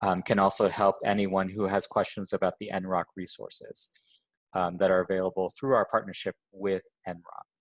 um, can also help anyone who has questions about the NROC resources um, that are available through our partnership with NROC.